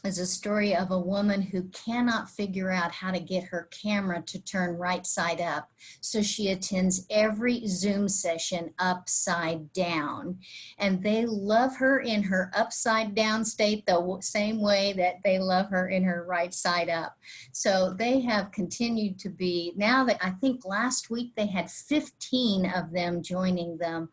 is a story of a woman who cannot figure out how to get her camera to turn right side up. So she attends every Zoom session upside down. And they love her in her upside down state the same way that they love her in her right side up. So they have continued to be, now that I think last week they had 15 of them joining them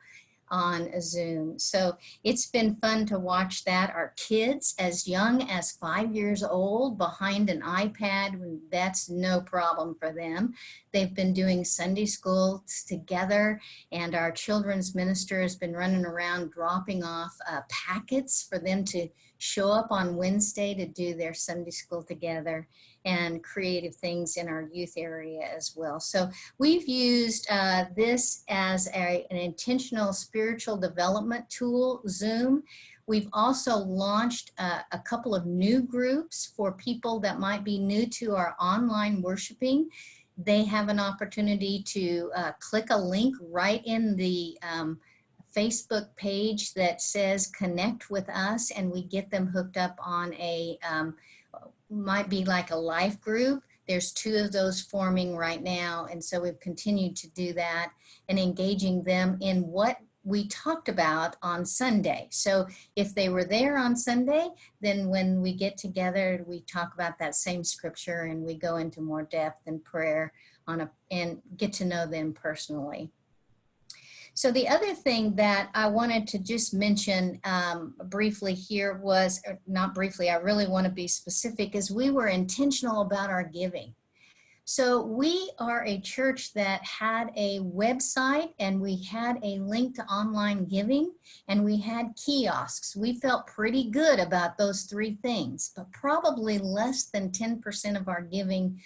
on Zoom. So it's been fun to watch that. Our kids as young as five years old behind an iPad, that's no problem for them. They've been doing Sunday schools together and our children's minister has been running around dropping off uh, packets for them to show up on Wednesday to do their Sunday school together and creative things in our youth area as well. So we've used uh, this as a, an intentional spiritual development tool, Zoom. We've also launched uh, a couple of new groups for people that might be new to our online worshiping. They have an opportunity to uh, click a link right in the um, Facebook page that says connect with us and we get them hooked up on a um, might be like a life group. There's two of those forming right now. And so we've continued to do that and engaging them in what we talked about on Sunday. So if they were there on Sunday, then when we get together, we talk about that same scripture and we go into more depth and prayer on a and get to know them personally. So the other thing that I wanted to just mention um, briefly here was, not briefly, I really want to be specific, is we were intentional about our giving. So we are a church that had a website and we had a link to online giving and we had kiosks. We felt pretty good about those three things, but probably less than 10% of our giving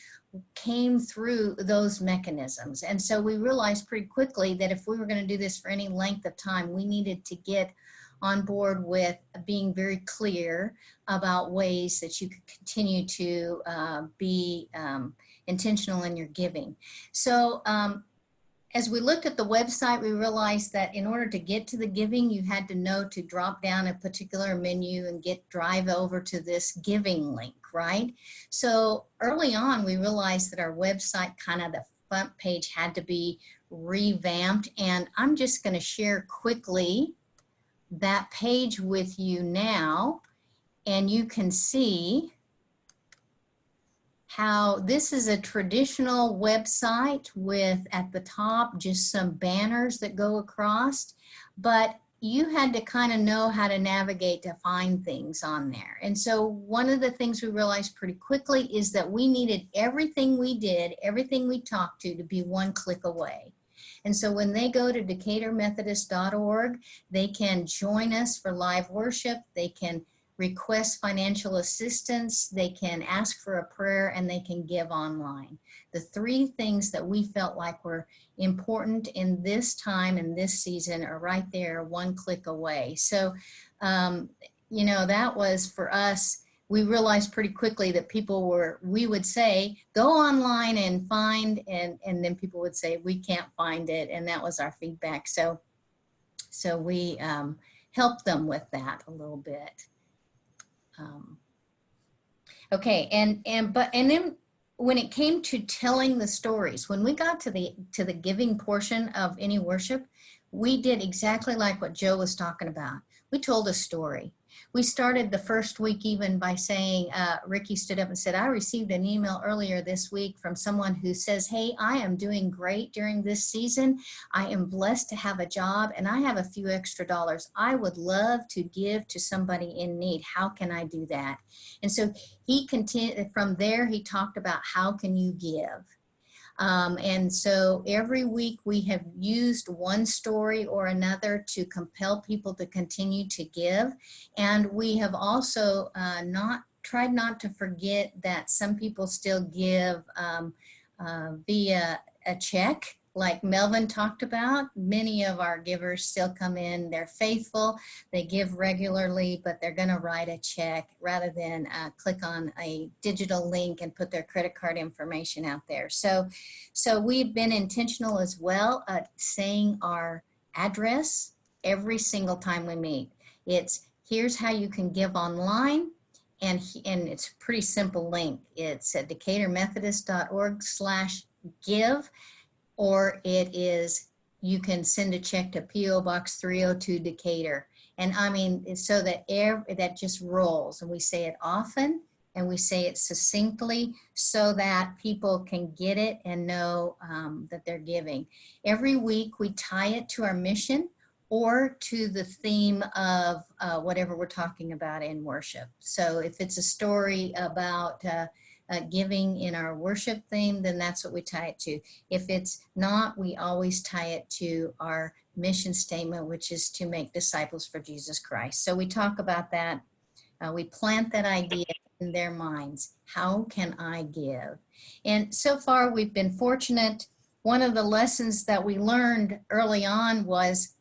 came through those mechanisms. And so we realized pretty quickly that if we were going to do this for any length of time, we needed to get on board with being very clear about ways that you could continue to uh, be um, intentional in your giving. So um, as we looked at the website, we realized that in order to get to the giving, you had to know to drop down a particular menu and get drive over to this giving link, right? So early on, we realized that our website, kind of the front page had to be revamped. And I'm just gonna share quickly that page with you now. And you can see how this is a traditional website with at the top just some banners that go across, but you had to kind of know how to navigate to find things on there. And so one of the things we realized pretty quickly is that we needed everything we did, everything we talked to to be one click away. And so when they go to decaturmethodist.org, they can join us for live worship. They can request financial assistance, they can ask for a prayer, and they can give online. The three things that we felt like were important in this time and this season are right there, one click away. So, um, you know, that was for us, we realized pretty quickly that people were, we would say, go online and find, and, and then people would say, we can't find it. And that was our feedback. So, so we um, helped them with that a little bit. Um, okay, and and but and then when it came to telling the stories, when we got to the to the giving portion of any worship, we did exactly like what Joe was talking about. We told a story. We started the first week even by saying, uh, Ricky stood up and said, I received an email earlier this week from someone who says, hey, I am doing great during this season. I am blessed to have a job and I have a few extra dollars. I would love to give to somebody in need. How can I do that? And so he continued, from there, he talked about how can you give? Um, and so every week we have used one story or another to compel people to continue to give. And we have also uh, not tried not to forget that some people still give um, uh, via a check like Melvin talked about, many of our givers still come in, they're faithful, they give regularly, but they're gonna write a check rather than uh, click on a digital link and put their credit card information out there. So, so we've been intentional as well at saying our address every single time we meet. It's here's how you can give online, and, and it's a pretty simple link. It's at decaturmethodist.org slash give or it is you can send a check to PO Box 302 Decatur. And I mean, so that air that just rolls and we say it often and we say it succinctly so that people can get it and know um, that they're giving. Every week we tie it to our mission or to the theme of uh, whatever we're talking about in worship. So if it's a story about uh, uh, giving in our worship theme, then that's what we tie it to. If it's not, we always tie it to our mission statement, which is to make disciples for Jesus Christ. So we talk about that. Uh, we plant that idea in their minds. How can I give? And so far we've been fortunate. One of the lessons that we learned early on was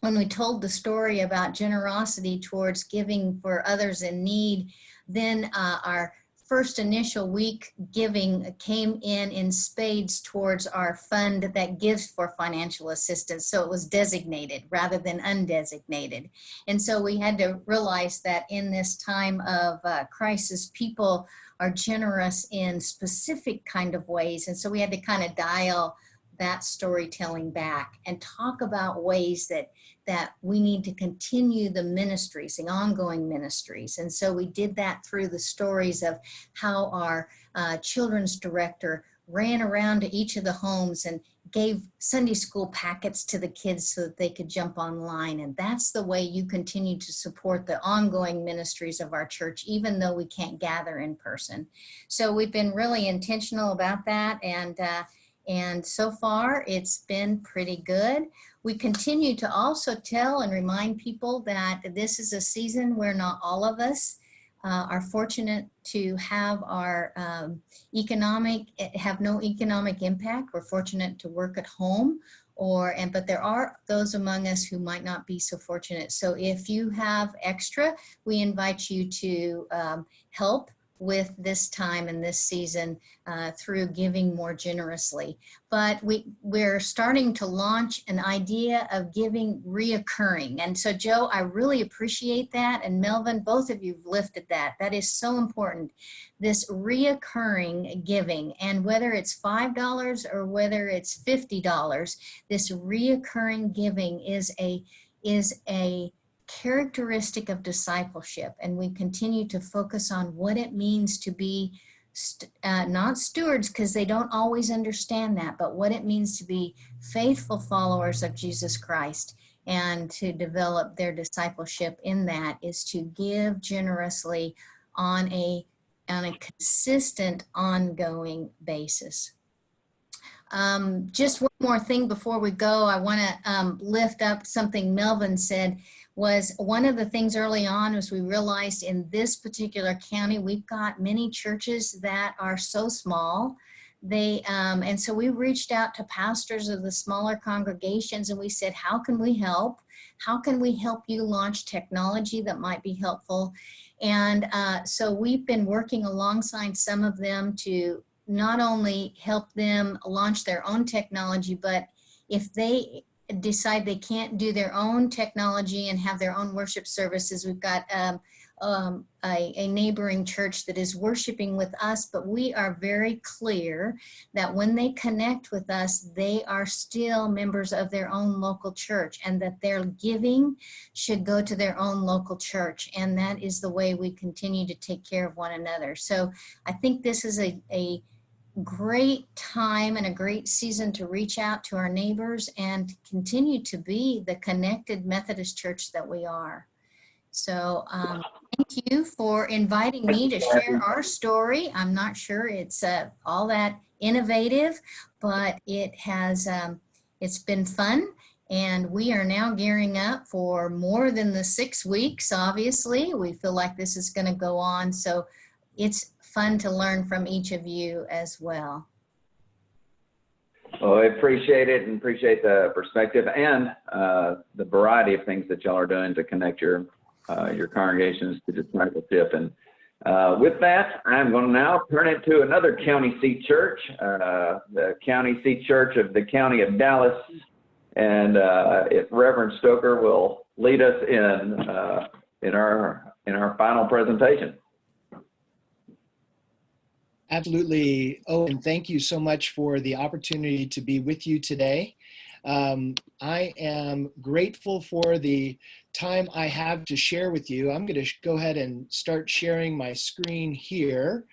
when we told the story about generosity towards giving for others in need, then uh, our first initial week giving came in in spades towards our fund that gives for financial assistance. So it was designated rather than undesignated. And so we had to realize that in this time of uh, crisis, people are generous in specific kind of ways. And so we had to kind of dial that storytelling back and talk about ways that that we need to continue the ministries, the ongoing ministries. And so we did that through the stories of how our uh, children's director ran around to each of the homes and gave Sunday school packets to the kids so that they could jump online. And that's the way you continue to support the ongoing ministries of our church, even though we can't gather in person. So we've been really intentional about that. And uh, and so far, it's been pretty good. We continue to also tell and remind people that this is a season where not all of us uh, are fortunate to have our um, economic, have no economic impact. We're fortunate to work at home or, and but there are those among us who might not be so fortunate. So if you have extra, we invite you to um, help with this time and this season uh, through giving more generously. But we, we're starting to launch an idea of giving reoccurring. And so Joe, I really appreciate that. And Melvin, both of you have lifted that. That is so important. This reoccurring giving and whether it's $5 or whether it's $50, this reoccurring giving is a, is a characteristic of discipleship and we continue to focus on what it means to be st- uh, not stewards because they don't always understand that, but what it means to be faithful followers of Jesus Christ and to develop their discipleship in that is to give generously on a on a consistent ongoing basis. Um, just one more thing before we go, I want to um, lift up something Melvin said was one of the things early on was we realized in this particular county, we've got many churches that are so small. They, um, and so we reached out to pastors of the smaller congregations and we said, how can we help? How can we help you launch technology that might be helpful? And uh, so we've been working alongside some of them to not only help them launch their own technology, but if they decide they can't do their own technology and have their own worship services, we've got um, um, a, a neighboring church that is worshiping with us, but we are very clear that when they connect with us, they are still members of their own local church and that their giving should go to their own local church. And that is the way we continue to take care of one another. So I think this is a, a great time and a great season to reach out to our neighbors and continue to be the connected Methodist church that we are. So um, thank you for inviting me to share our story. I'm not sure it's uh, all that innovative, but it has, um, it's been fun. And we are now gearing up for more than the six weeks, obviously. We feel like this is gonna go on. So it's fun to learn from each of you as well. Well, I appreciate it and appreciate the perspective and uh, the variety of things that y'all are doing to connect your uh, your congregations to discipleship. And uh, with that, I'm going to now turn it to another county seat church, uh, the county seat church of the county of Dallas. And uh, if Reverend Stoker will lead us in uh, in our in our final presentation. Absolutely. Oh, and thank you so much for the opportunity to be with you today. Um, I am grateful for the time I have to share with you. I'm going to go ahead and start sharing my screen here.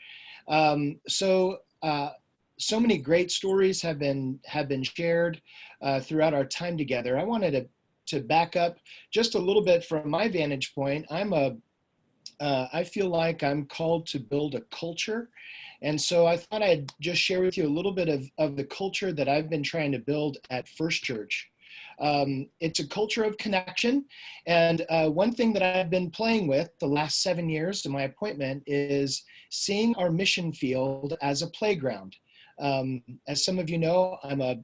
Um, so, uh, so many great stories have been have been shared uh, throughout our time together. I wanted to to back up just a little bit from my vantage point. I'm a uh, I feel like I'm called to build a culture and so I thought I'd just share with you a little bit of, of the culture that I've been trying to build at First Church. Um, it's a culture of connection. And uh, one thing that I've been playing with the last seven years of my appointment is seeing our mission field as a playground. Um, as some of you know, I'm a,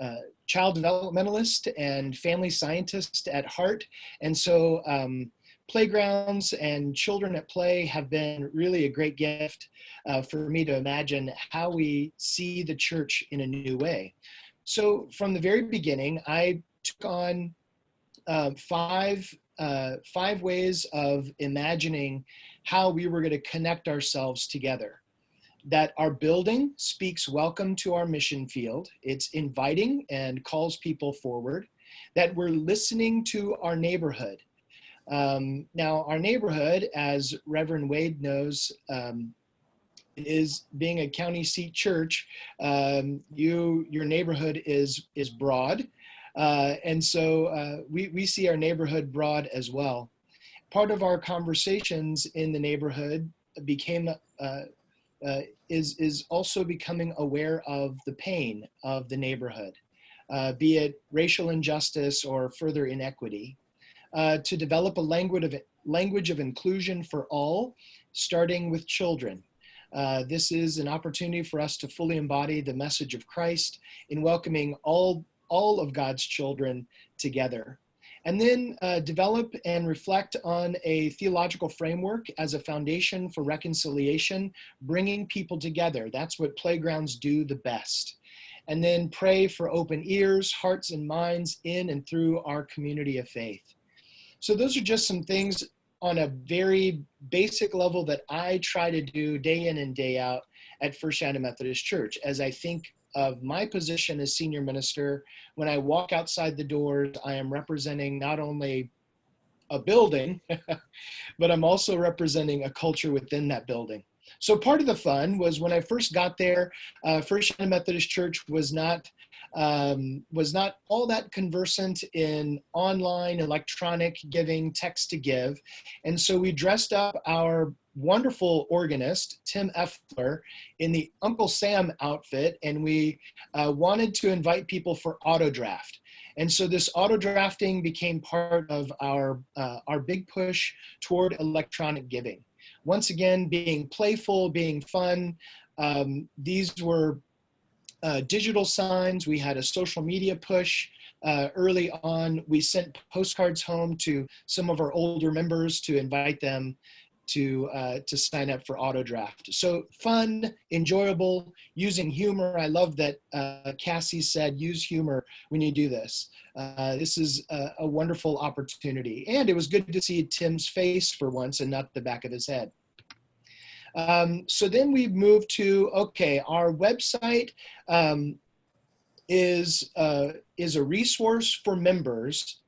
a, child developmentalist and family scientist at heart. And so um, playgrounds and children at play have been really a great gift uh, for me to imagine how we see the church in a new way. So from the very beginning, I took on uh, five, uh, five ways of imagining how we were going to connect ourselves together. That our building speaks welcome to our mission field. It's inviting and calls people forward. That we're listening to our neighborhood um, now, our neighborhood, as Reverend Wade knows, um, is being a county seat church. Um, you, your neighborhood is is broad, uh, and so uh, we we see our neighborhood broad as well. Part of our conversations in the neighborhood became uh, uh is is also becoming aware of the pain of the neighborhood, uh, be it racial injustice or further inequity uh, to develop a language of, language of inclusion for all, starting with children. Uh, this is an opportunity for us to fully embody the message of Christ in welcoming all, all of God's children together. And then uh, develop and reflect on a theological framework as a foundation for reconciliation, bringing people together. That's what playgrounds do the best. And then pray for open ears, hearts, and minds in and through our community of faith. So those are just some things on a very basic level that I try to do day in and day out at First Shannon Methodist Church. As I think of my position as senior minister, when I walk outside the doors, I am representing not only a building, but I'm also representing a culture within that building. so part of the fun was when I first got there, uh, First United Methodist Church was not um, was not all that conversant in online electronic giving, text to give, and so we dressed up our wonderful organist Tim Effler in the Uncle Sam outfit, and we uh, wanted to invite people for auto draft. And so this auto drafting became part of our uh, our big push toward electronic giving once again, being playful, being fun. Um, these were uh, digital signs. We had a social media push uh, early on. We sent postcards home to some of our older members to invite them to uh, to sign up for auto draft. So fun, enjoyable, using humor. I love that uh, Cassie said use humor when you do this. Uh, this is a, a, wonderful opportunity, and it was good to see Tim's face for once and not the back of his head. Um, so then we move to okay, our website. Um, is uh, is a resource for members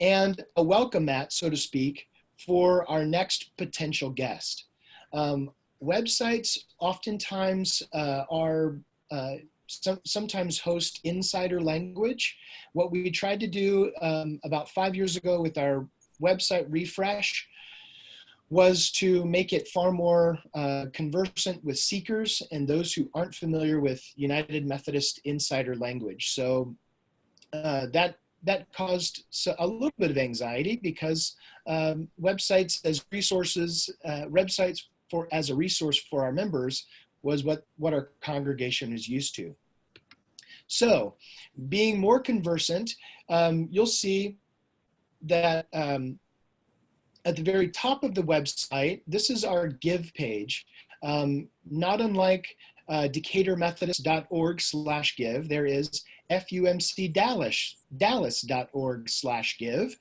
and a welcome mat, so to speak, for our next potential guest. Um, websites oftentimes uh, are uh, some, sometimes host insider language. What we tried to do um, about five years ago with our website refresh was to make it far more uh, conversant with seekers and those who aren't familiar with United Methodist insider language. So uh, that that caused a little bit of anxiety because um, websites as resources, uh, websites for as a resource for our members was what, what our congregation is used to. So being more conversant, um, you'll see that um, at the very top of the website, this is our give page. Um, not unlike uh, decaturmethodist.org slash give, there is fumcdallas.org slash give.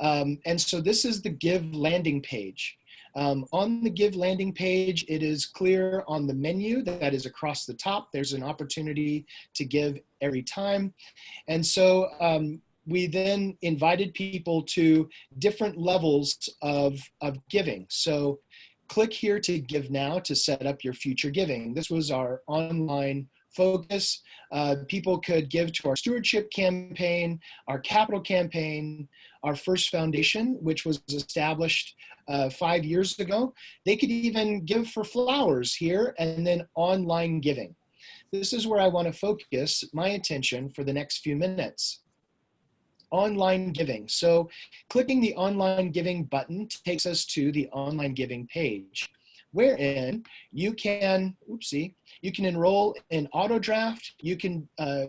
Um, and so this is the give landing page. Um, on the Give landing page, it is clear on the menu that is across the top. There's an opportunity to give every time. And so um, we then invited people to different levels of, of giving. So click here to give now to set up your future giving. This was our online focus. Uh, people could give to our stewardship campaign, our capital campaign, our first foundation, which was established uh, five years ago. They could even give for flowers here and then online giving. This is where I want to focus my attention for the next few minutes. Online giving. So clicking the online giving button takes us to the online giving page wherein you can, oopsie, you can enroll in auto draft, you can uh,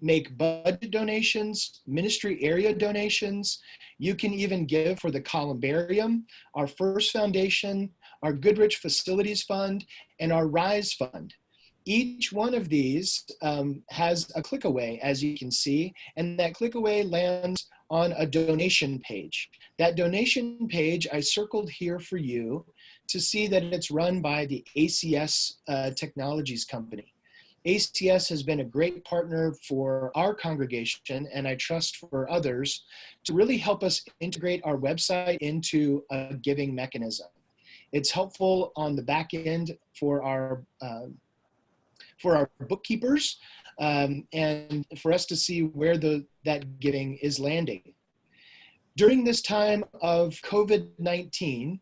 make budget donations, ministry area donations. You can even give for the Columbarium, our First Foundation, our Goodrich Facilities Fund, and our RISE Fund. Each one of these um, has a click away, as you can see, and that click away lands on a donation page. That donation page I circled here for you to see that it's run by the ACS uh, Technologies Company. ACS has been a great partner for our congregation and I trust for others to really help us integrate our website into a giving mechanism. It's helpful on the back end for our uh, for our bookkeepers um, and for us to see where the that giving is landing. During this time of COVID-19,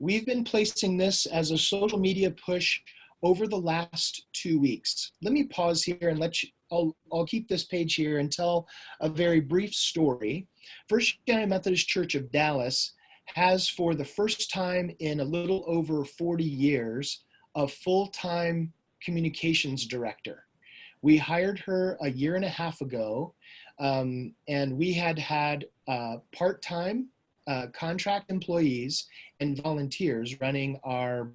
we've been placing this as a social media push over the last two weeks. Let me pause here and let you, I'll, I'll keep this page here and tell a very brief story. First United Methodist Church of Dallas has for the first time in a little over 40 years, a full-time communications director. We hired her a year and a half ago um, and we had had uh, part-time uh, contract employees and volunteers running our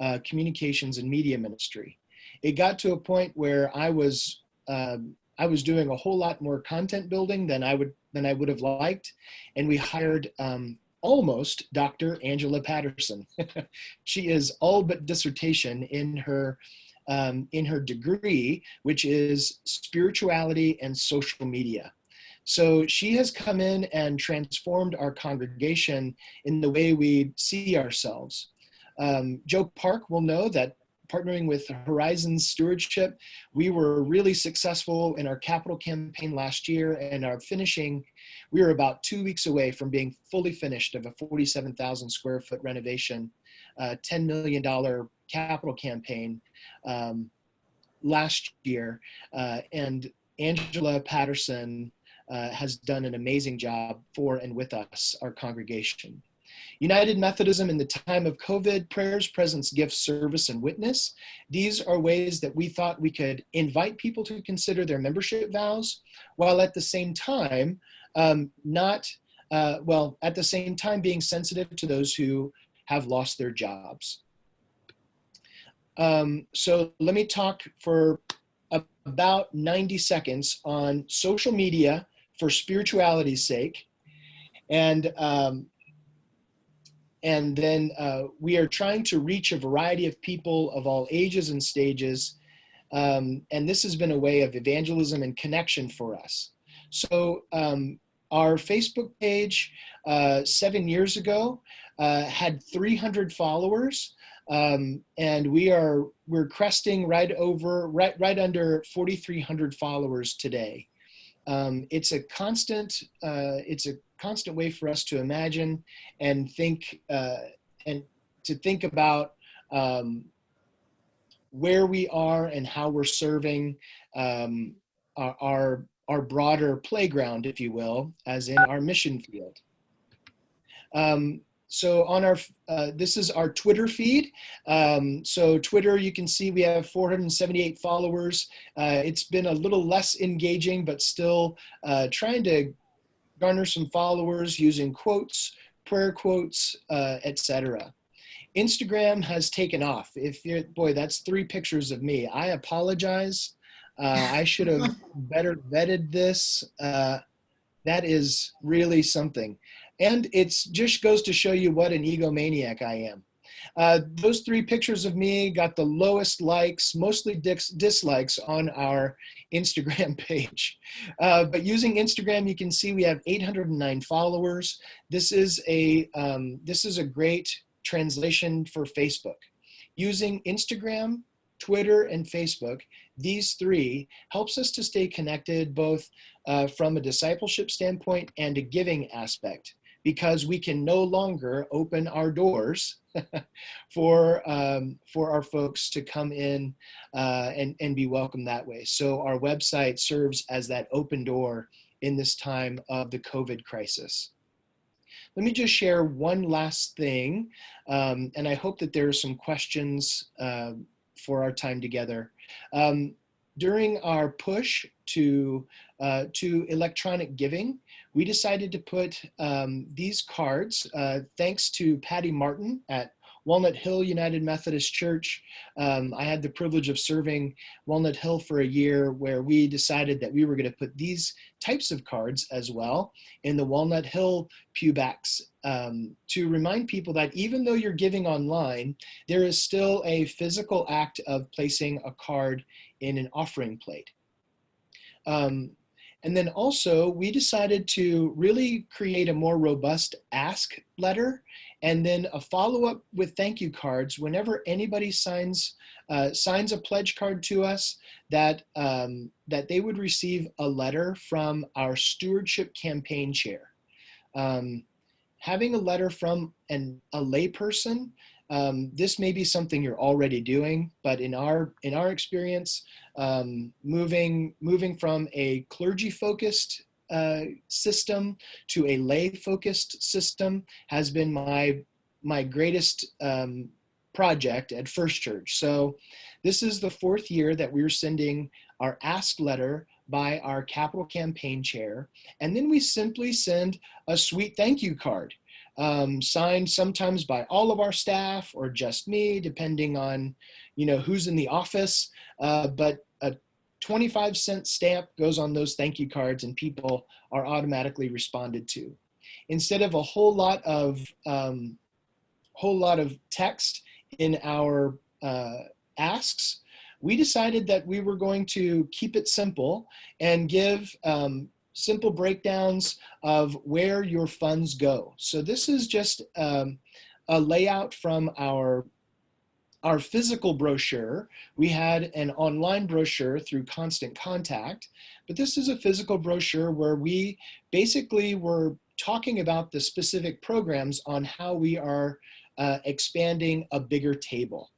uh, communications and media ministry. It got to a point where I was um, I was doing a whole lot more content building than I would than I would have liked, and we hired um, almost Dr. Angela Patterson. she is all but dissertation in her um, in her degree, which is spirituality and social media. So she has come in and transformed our congregation in the way we see ourselves. Um, Joe Park will know that partnering with Horizon Stewardship. We were really successful in our capital campaign last year and are finishing, we are about two weeks away from being fully finished of a 47,000 square foot renovation, uh, $10 million capital campaign um, last year. Uh, and Angela Patterson uh, has done an amazing job for and with us, our congregation. United Methodism in the time of COVID, prayers, presence, gifts, service, and witness. These are ways that we thought we could invite people to consider their membership vows, while at the same time, um, not, uh, well, at the same time being sensitive to those who have lost their jobs. Um, so let me talk for about 90 seconds on social media for spirituality's sake. And um, and then uh, we are trying to reach a variety of people of all ages and stages. Um, and this has been a way of evangelism and connection for us. So um, our Facebook page uh, seven years ago uh, had 300 followers. Um, and we are we're cresting right over right right under 4,300 followers today. Um, it's a constant uh, it's a constant way for us to imagine and think uh, and to think about um, where we are and how we're serving um, our, our, our broader playground, if you will, as in our mission field. Um, so on our, uh, this is our Twitter feed. Um, so Twitter, you can see we have 478 followers. Uh, it's been a little less engaging, but still uh, trying to garner some followers using quotes, prayer quotes, uh, etc. Instagram has taken off. If you're, boy, that's three pictures of me. I apologize. Uh, I should have better vetted this. Uh, that is really something. And it just goes to show you what an egomaniac I am. Uh, those three pictures of me got the lowest likes, mostly dis dislikes on our Instagram page. Uh, but using Instagram, you can see we have 809 followers. This is a, um, this is a great translation for Facebook. Using Instagram, Twitter, and Facebook, these three helps us to stay connected both uh, from a discipleship standpoint and a giving aspect because we can no longer open our doors for um, for our folks to come in uh, and and be welcomed that way. So our website serves as that open door in this time of the COVID crisis. Let me just share one last thing, um, and I hope that there are some questions uh, for our time together. Um, during our push to uh, to electronic giving, we decided to put um, these cards, uh, thanks to Patty Martin at Walnut Hill United Methodist Church. Um, I had the privilege of serving Walnut Hill for a year where we decided that we were going to put these types of cards as well in the Walnut Hill pewbacks um, to remind people that even though you're giving online, there is still a physical act of placing a card in an offering plate. Um, and then also we decided to really create a more robust ask letter and then a follow-up with thank you cards whenever anybody signs uh, signs a pledge card to us that um, that they would receive a letter from our stewardship campaign chair. Um, having a letter from an, a layperson um, this may be something you're already doing, but in our in our experience, um, moving moving from a clergy focused uh, system to a lay focused system has been my my greatest um, project at First Church. So this is the fourth year that we're sending our ask letter by our capital campaign chair. And then we simply send a sweet thank you card um, signed sometimes by all of our staff or just me, depending on, you know, who's in the office. Uh, but a 25 cent stamp goes on those thank you cards and people are automatically responded to. Instead of a whole lot of, um, whole lot of text in our uh, asks, we decided that we were going to keep it simple and give um, simple breakdowns of where your funds go. So this is just um, a layout from our our physical brochure. We had an online brochure through Constant Contact, but this is a physical brochure where we basically were talking about the specific programs on how we are uh, expanding a bigger table.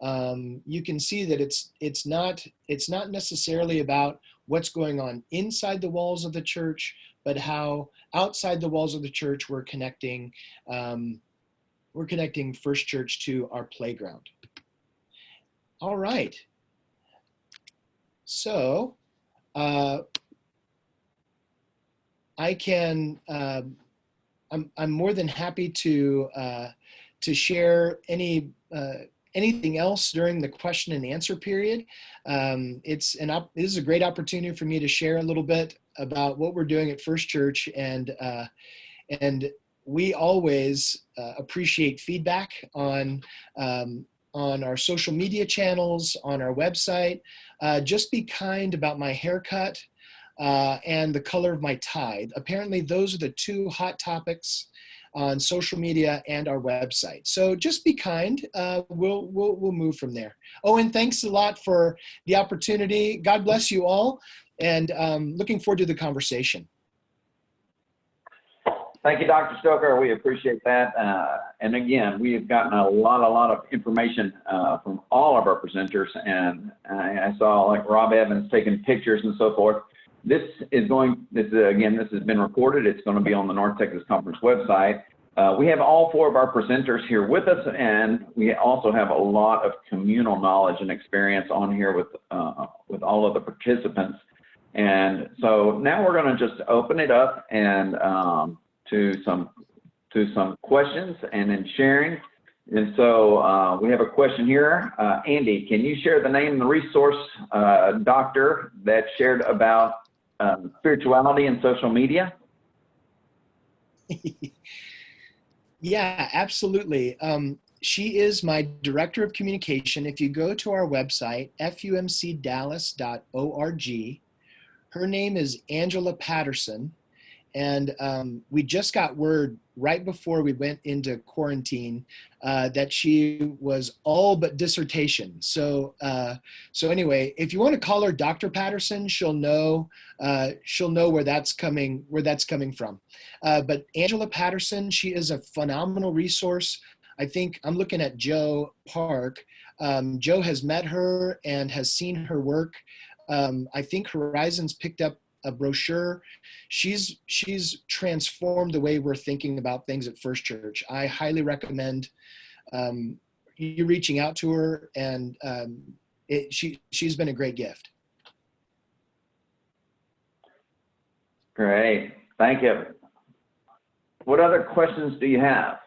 Um, you can see that it's it's not it's not necessarily about what's going on inside the walls of the church, but how outside the walls of the church we're connecting um, we're connecting First Church to our playground. All right. So uh, I can, uh, I'm, I'm more than happy to, uh, to share any, uh, anything else during the question and answer period. Um, it's an op this is a great opportunity for me to share a little bit about what we're doing at First Church and, uh, and we always uh, appreciate feedback on um, on our social media channels, on our website. Uh, just be kind about my haircut uh, and the color of my tie. Apparently those are the two hot topics on social media and our website. So just be kind, uh, we'll, we'll, we'll move from there. Oh, and thanks a lot for the opportunity. God bless you all and um, looking forward to the conversation. Thank you, Dr. Stoker. We appreciate that. Uh, and again, we have gotten a lot, a lot of information uh, from all of our presenters. And I, I, saw like Rob Evans taking pictures and so forth. This is going, this is, again, this has been recorded. It's going to be on the North Texas Conference website. Uh, we have all four of our presenters here with us, and we also have a lot of communal knowledge and experience on here with, uh, with all of the participants. And so now we're going to just open it up and um, to some to some questions and then sharing. And so uh, we have a question here. Uh, Andy, can you share the name of the resource uh, doctor that shared about um, spirituality and social media? yeah, absolutely. Um, she is my director of communication. If you go to our website, fumcdallas.org, her name is Angela Patterson and um, we just got word right before we went into quarantine uh, that she was all but dissertation. So, uh, so anyway, if you want to call her Dr. Patterson, she'll know uh, she'll know where that's coming where that's coming from. Uh, but Angela Patterson, she is a phenomenal resource. I think I'm looking at Joe Park. Um, Joe has met her and has seen her work. Um, I think Horizons picked up a brochure. She's she's transformed the way we're thinking about things at First Church. I highly recommend um, you reaching out to her, and um, it, she she's been a great gift. Great, thank you. What other questions do you have?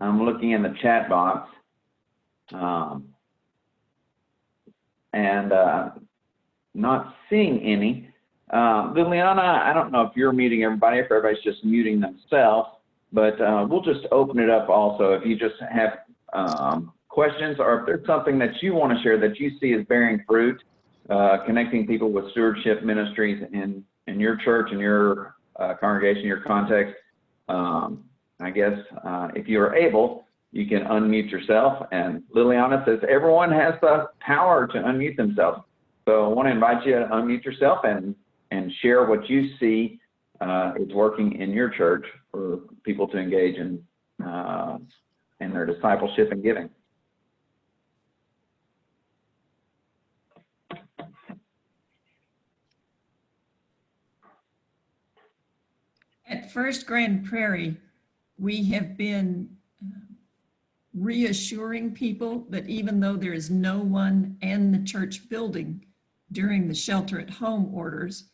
I'm looking in the chat box. Um, and uh, not seeing any. Uh, Liliana, I don't know if you're muting everybody, if everybody's just muting themselves, but uh, we'll just open it up also. If you just have um, questions or if there's something that you want to share that you see as bearing fruit, uh, connecting people with stewardship ministries in, in your church, in your uh, congregation, your context, um, I guess uh, if you are able, you can unmute yourself. And Liliana says everyone has the power to unmute themselves. So I want to invite you to unmute yourself and and share what you see uh, is working in your church for people to engage in uh, in their discipleship and giving. At First Grand Prairie, we have been uh, reassuring people that even though there is no one in the church building during the shelter at home orders,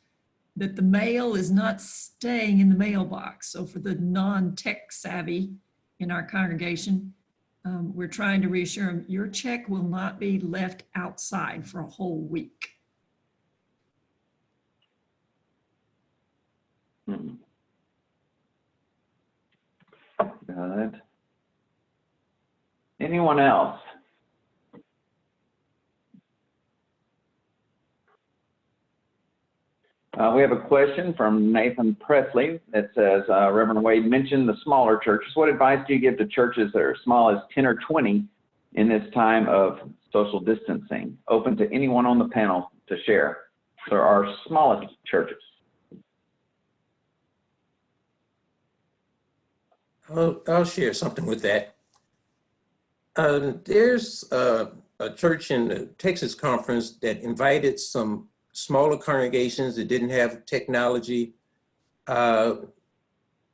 that the mail is not staying in the mailbox. So for the non-tech savvy in our congregation, um, we're trying to reassure them, your check will not be left outside for a whole week. Hmm. Good. Anyone else? Uh, we have a question from Nathan Presley that says, uh, Reverend Wade mentioned the smaller churches. What advice do you give to churches that are small as 10 or 20 in this time of social distancing, open to anyone on the panel to share. There are smallest churches. I'll, I'll share something with that. Uh, there's a church in the Texas conference that invited some smaller congregations that didn't have technology uh,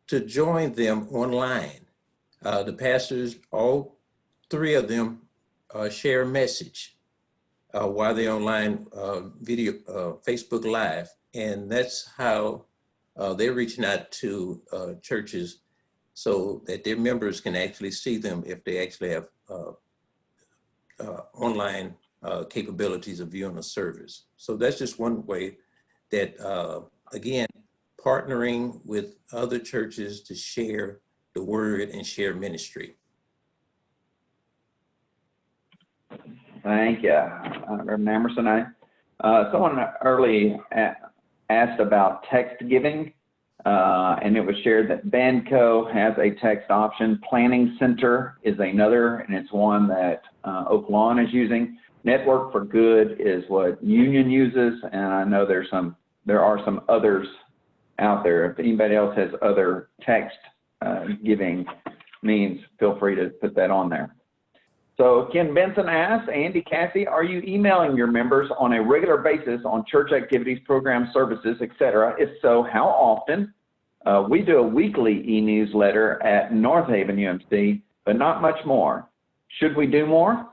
to join them online. Uh, the pastors, all three of them, uh, share a message uh, while they're online uh, video, uh, Facebook Live. And that's how they're reaching out to churches so that their members can actually see them if they actually have online uh, capabilities of viewing a service. So that's just one way that, uh, again, partnering with other churches to share the word and share ministry. Thank you, uh, Reverend Amerson. I, uh, someone early asked about text giving, uh, and it was shared that Vanco has a text option. Planning Center is another, and it's one that uh, Oak Lawn is using. Network for Good is what Union uses, and I know there's some, there are some others out there. If anybody else has other text uh, giving means, feel free to put that on there. So Ken Benson asks, Andy Cassie, are you emailing your members on a regular basis on church activities, programs, services, etc.? If so, how often? Uh, we do a weekly e-newsletter at North Haven UMC, but not much more. Should we do more?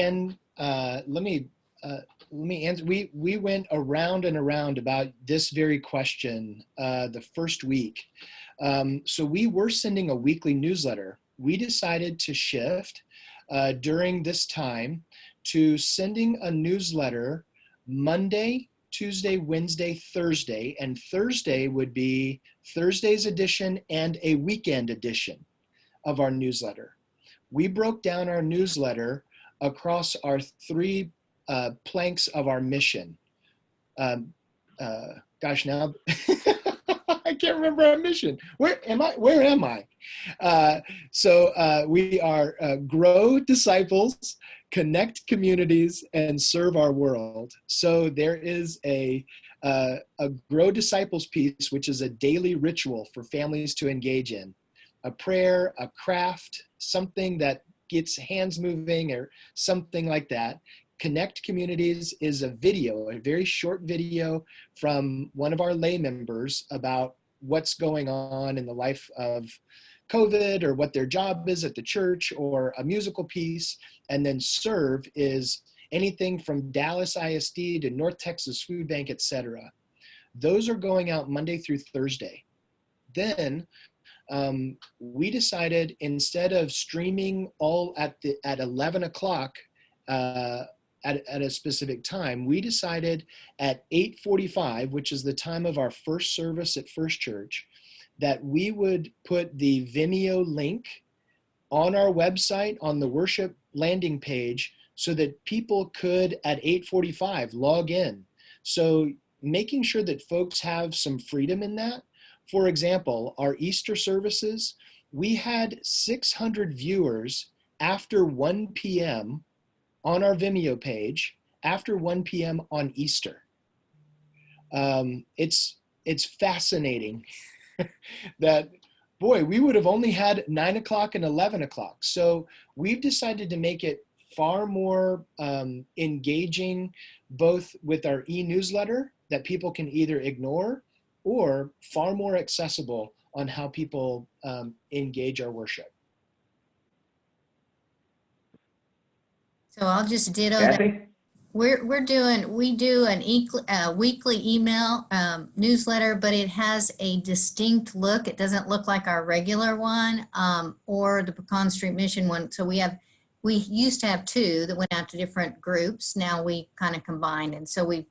Ken, uh, let me uh, let me answer. We we went around and around about this very question uh, the first week. Um, so we were sending a weekly newsletter. We decided to shift uh, during this time to sending a newsletter Monday, Tuesday, Wednesday, Thursday, and Thursday would be Thursday's edition and a weekend edition of our newsletter. We broke down our newsletter across our three uh, planks of our mission. Um, uh, gosh, now I can't remember our mission. Where am I? Where am I? Uh, so uh, we are uh, grow disciples, connect communities, and serve our world. So there is a uh, a grow disciples piece, which is a daily ritual for families to engage in, a prayer, a craft, something that gets hands moving or something like that. Connect Communities is a video, a very short video from one of our lay members about what's going on in the life of COVID or what their job is at the church or a musical piece. And then Serve is anything from Dallas ISD to North Texas Food Bank, etc. Those are going out Monday through Thursday. Then um, we decided instead of streaming all at the at 11 o'clock uh, at, at a specific time, we decided at 8:45, which is the time of our first service at First Church, that we would put the Vimeo link on our website on the worship landing page so that people could at 8:45 log in. So making sure that folks have some freedom in that for example, our Easter services, we had 600 viewers after 1 p.m. on our Vimeo page after 1 p.m. on Easter. Um, it's it's fascinating that boy we would have only had nine o'clock and 11 o'clock so we've decided to make it far more um, engaging both with our e-newsletter that people can either ignore or far more accessible on how people um, engage our worship. So I'll just ditto that. We're, we're doing, we do an equ- uh, weekly email um, newsletter, but it has a distinct look. It doesn't look like our regular one um, or the Pecan Street Mission one. So we have, we used to have two that went out to different groups. Now we kind of combined. And so we've,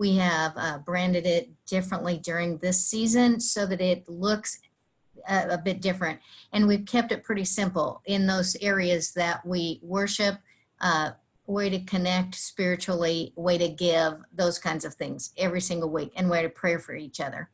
we have uh, branded it differently during this season so that it looks a, a bit different. And we've kept it pretty simple in those areas that we worship, uh, way to connect spiritually, way to give, those kinds of things every single week, and way to pray for each other.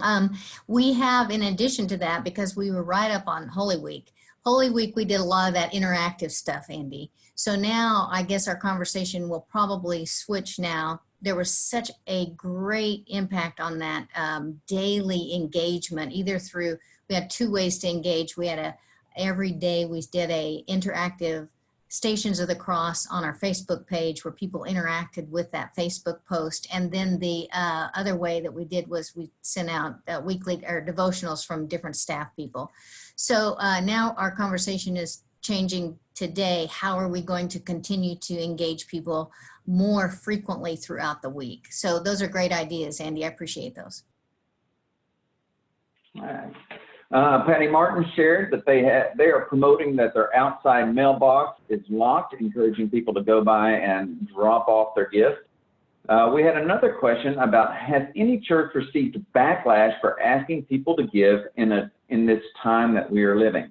Um, we have, in addition to that, because we were right up on Holy Week, Holy Week, we did a lot of that interactive stuff, Andy. So now I guess our conversation will probably switch now. There was such a great impact on that um, daily engagement, either through, we had two ways to engage. We had a, every day we did a interactive Stations of the Cross on our Facebook page where people interacted with that Facebook post. And then the uh, other way that we did was we sent out uh, weekly or devotionals from different staff people. So uh, now our conversation is changing today. How are we going to continue to engage people more frequently throughout the week? So those are great ideas, Andy. I appreciate those. All right. Uh, Patty Martin shared that they had, they are promoting that their outside mailbox is locked, encouraging people to go by and drop off their gifts. Uh, we had another question about has any church received backlash for asking people to give in a in this time that we are living?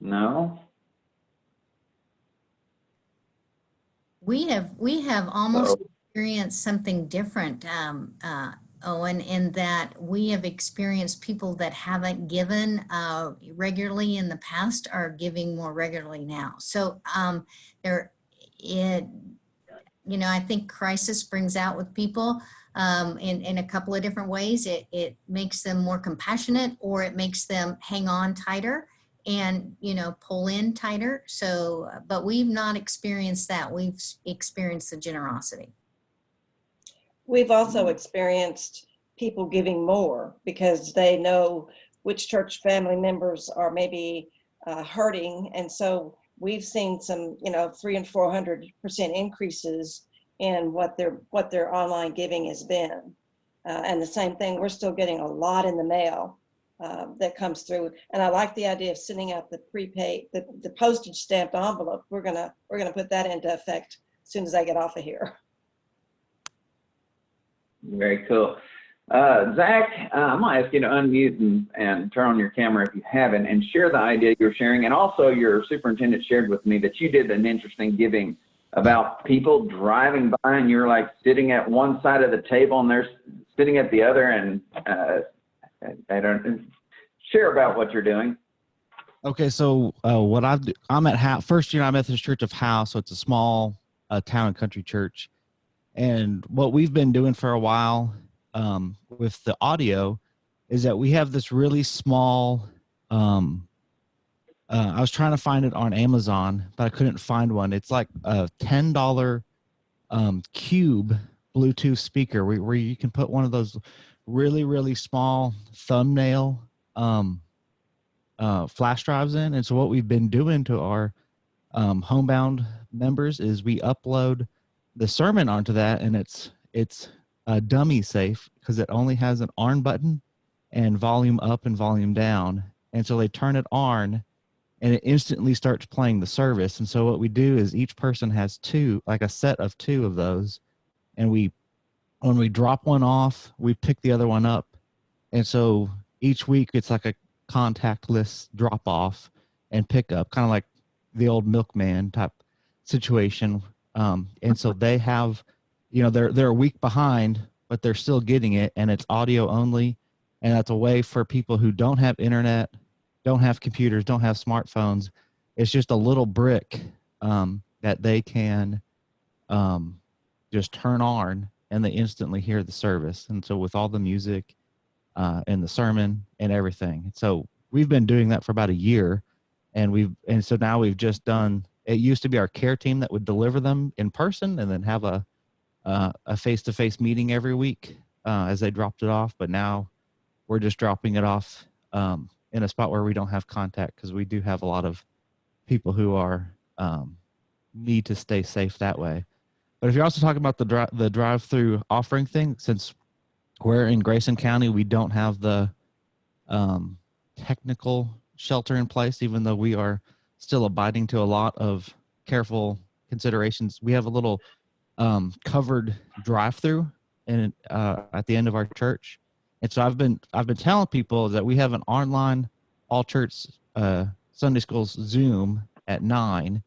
No. We have we have almost experienced something different, um, uh, Owen, in that we have experienced people that haven't given uh, regularly in the past are giving more regularly now. So um, there, it, you know, I think crisis brings out with people um, in in a couple of different ways. It it makes them more compassionate, or it makes them hang on tighter and you know pull in tighter. So but we've not experienced that. We've experienced the generosity. We've also experienced people giving more because they know which church family members are maybe uh, hurting. And so we've seen some, you know, three and 400% increases in what their, what their online giving has been. Uh, and the same thing, we're still getting a lot in the mail uh, that comes through. And I like the idea of sending out the prepaid, the, the postage stamped envelope. We're gonna, we're gonna put that into effect as soon as I get off of here. Very cool. Uh, Zach, uh, I'm gonna ask you to unmute and, and turn on your camera if you haven't and share the idea you're sharing. And also your superintendent shared with me that you did an interesting giving about people driving by and you're like sitting at one side of the table and they're sitting at the other and, uh, I don't, share about what you're doing. Okay, so uh, what I've d- I'm at Howe, First United Methodist Church of Howe, so it's a small uh, town and country church, and what we've been doing for a while um, with the audio is that we have this really small. Um, uh, I was trying to find it on Amazon, but I couldn't find one. It's like a ten dollar um, cube Bluetooth speaker where, where you can put one of those really really small thumbnail um, uh, flash drives in. And so what we've been doing to our um, homebound members is we upload the sermon onto that, and it's it's uh, dummy safe because it only has an ARN button and volume up and volume down. And so they turn it on, and it instantly starts playing the service. And so what we do is each person has two, like a set of two of those, and we when we drop one off, we pick the other one up. And so each week it's like a contactless drop off and pickup, kind of like the old milkman type situation. Um, and so they have, you know, they're they're a week behind, but they're still getting it, and it's audio only, and that's a way for people who don't have internet, don't have computers, don't have smartphones. It's just a little brick um, that they can um, just turn on, and they instantly hear the service. And so with all the music uh, and the sermon and everything. So we've been doing that for about a year, and we've and so now we've just done. It used to be our care team that would deliver them in person, and then have a uh, a face to face meeting every week uh, as they dropped it off. But now we're just dropping it off um, in a spot where we don't have contact because we do have a lot of people who are um, need to stay safe that way. But if you're also talking about the dri- the drive through offering thing, since we're in Grayson County, we don't have the um, technical shelter in place, even though we are still abiding to a lot of careful considerations. We have a little um, covered drive-through and uh, at the end of our church, and so I've been I've been telling people that we have an online all church uh, Sunday schools Zoom at nine,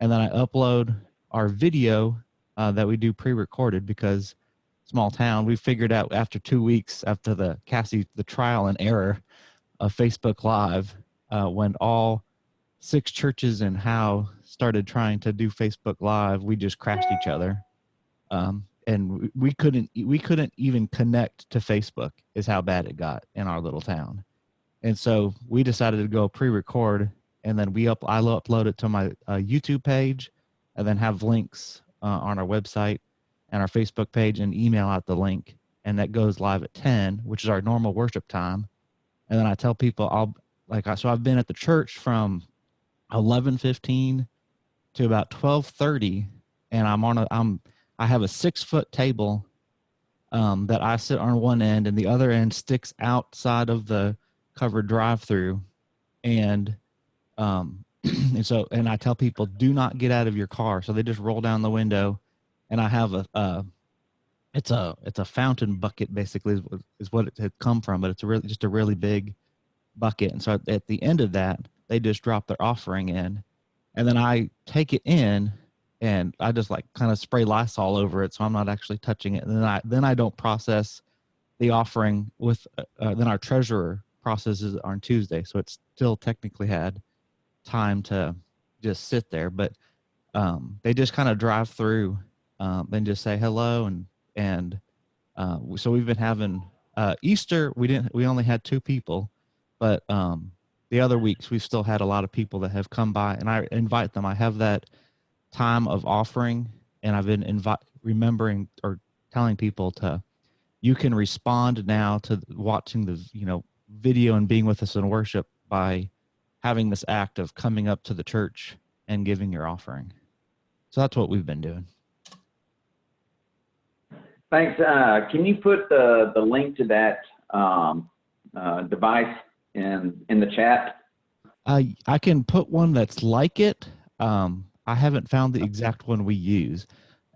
and then I upload our video uh, that we do pre-recorded because small town. We figured out after two weeks after the Cassie the trial and error of Facebook Live, uh, when all six churches in Howe started trying to do Facebook Live, we just crashed each other, um, and we- couldn't we couldn't even connect to Facebook. Is how bad it got in our little town, and so we decided to go pre-record, and then we up I upload it to my uh, YouTube page, and then have links uh, on our website and our Facebook page, and email out the link, and that goes live at ten, which is our normal worship time, and then I tell people I'll like so I've been at the church from eleven fifteen to about twelve thirty, and I'm on a I'm I have a six foot table um, that I sit on one end, and the other end sticks outside of the covered drive through, and um, and so and I tell people do not get out of your car, so they just roll down the window, and I have a. Uh, it's a it's a fountain bucket basically is, what- is what it had come from, but it's really just a really big bucket. And so at, the end of that, they just drop their offering in, and then I take it in, and I just like kind of spray Lysol over it, so I'm not actually touching it. And then I then I don't process the offering with. Uh, then our treasurer processes on Tuesday, so it's still technically had time to just sit there, but um, they just kind of drive through um, and just say hello and and uh, so we've been having uh, Easter. We didn't. We only had two people, but um, the other weeks we've still had a lot of people that have come by, and I invite them. I have that time of offering, and I've been invite remembering or telling people to. You can respond now to watching the you know video and being with us in worship by having this act of coming up to the church and giving your offering. So that's what we've been doing. Thanks. Uh, can you put the, the link to that um, uh, device in, in the chat? I I can put one that's like it. Um, I haven't found the exact one we use,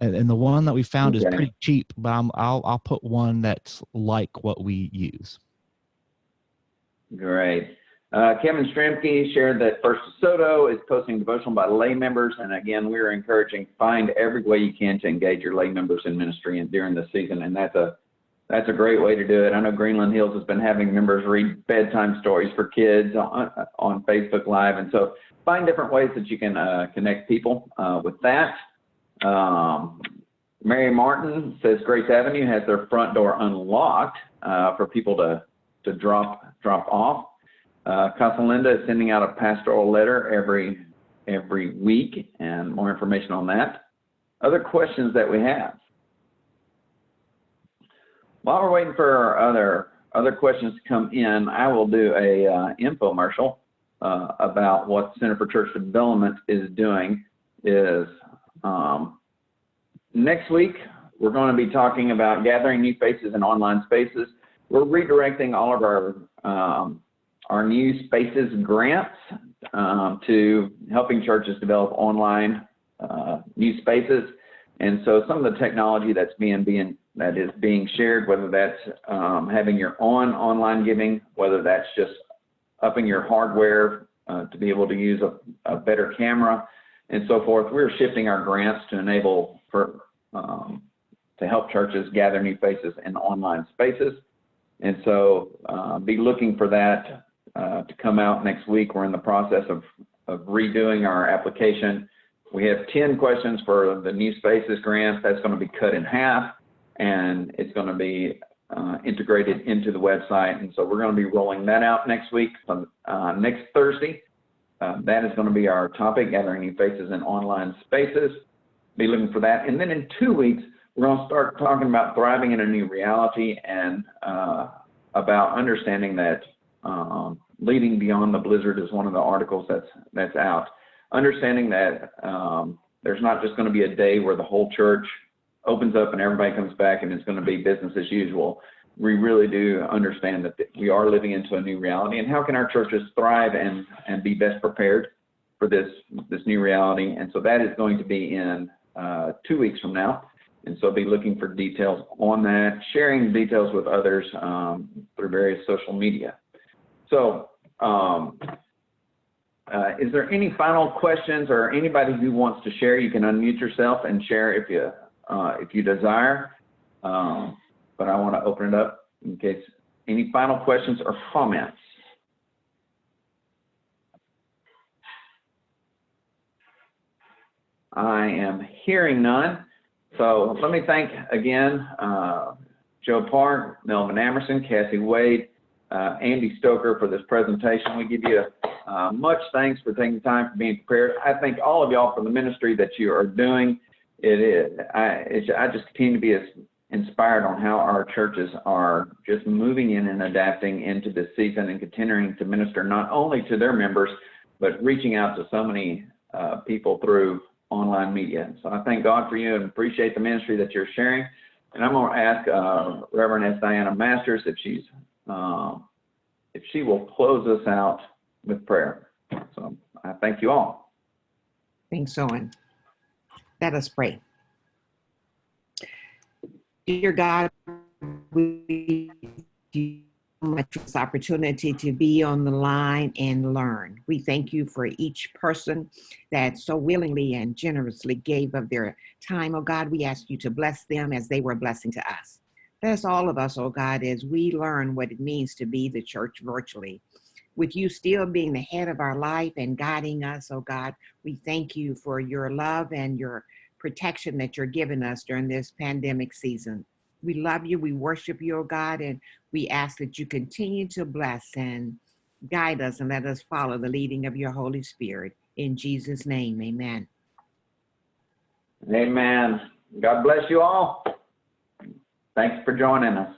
and, and the one that we found is pretty cheap. But I'm, I'll I'll put one that's like what we use. Great. Uh, Kevin Stramke shared that First DeSoto is posting devotional by lay members. And again, we're encouraging find every way you can to engage your lay members in ministry and during the season. And that's a that's a great way to do it. I know Greenland Hills has been having members read bedtime stories for kids on, on Facebook Live. And so find different ways that you can uh, connect people uh, with that. Um, Mary Martin says Grace Avenue has their front door unlocked uh, for people to, to drop, drop off. Uh, Casa Linda is sending out a pastoral letter every, every week and more information on that. Other questions that we have? While we're waiting for our other, other questions to come in, I will do a uh, infomercial uh, about what Center for Church Development is doing is um, next week, we're going to be talking about gathering new faces in online spaces. We're redirecting all of our um, our new spaces grants um, to helping churches develop online uh, new spaces. And so some of the technology that's being being that is being shared, whether that's um, having your own online giving, whether that's just upping your hardware uh, to be able to use a, a better camera and so forth. We're shifting our grants to enable for um, to help churches gather new faces in online spaces. And so uh, be looking for that uh, to come out next week. We're in the process of, of redoing our application. We have 10 questions for the new spaces grant. That's going to be cut in half and it's going to be uh, integrated into the website. And so we're going to be rolling that out next week, uh, next Thursday. Uh, that is going to be our topic, gathering new faces in online spaces. Be looking for that. And then in two weeks, we're going to start talking about thriving in a new reality and uh, about understanding that um, leading beyond the blizzard is one of the articles that's that's out. Understanding that um, there's not just going to be a day where the whole church opens up and everybody comes back and it's going to be business as usual. We really do understand that we are living into a new reality and how can our churches thrive and, and be best prepared for this, this new reality. And so that is going to be in uh, two weeks from now. And so be looking for details on that, sharing details with others um, through various social media. So um, uh, is there any final questions or anybody who wants to share? You can unmute yourself and share if you, uh, if you desire. Um, but I want to open it up in case any final questions or comments. I am hearing none. So let me thank again uh, Joe Park, Melvin Amerson, Cassie Wade, uh, Andy Stoker for this presentation. We give you uh, much thanks for taking time for being prepared. I thank all of y'all for the ministry that you are doing. It is, I, I just continue to be as inspired on how our churches are just moving in and adapting into this season and continuing to minister not only to their members, but reaching out to so many uh, people through online media. So I thank God for you and appreciate the ministry that you're sharing. And I'm going to ask uh, Reverend S. Diana Masters if she's um, if she will close us out with prayer. So I thank you all. Thanks, Owen. Let us pray. Dear God, we much this opportunity to be on the line and learn. We thank you for each person that so willingly and generously gave of their time. Oh God, we ask you to bless them as they were a blessing to us. Bless all of us, oh God, as we learn what it means to be the church virtually. With you still being the head of our life and guiding us, oh God, we thank you for your love and your protection that you're giving us during this pandemic season. We love you, we worship you, oh God, and we ask that you continue to bless and guide us and let us follow the leading of your Holy Spirit. In Jesus' name, amen. Amen. God bless you all. Thanks for joining us.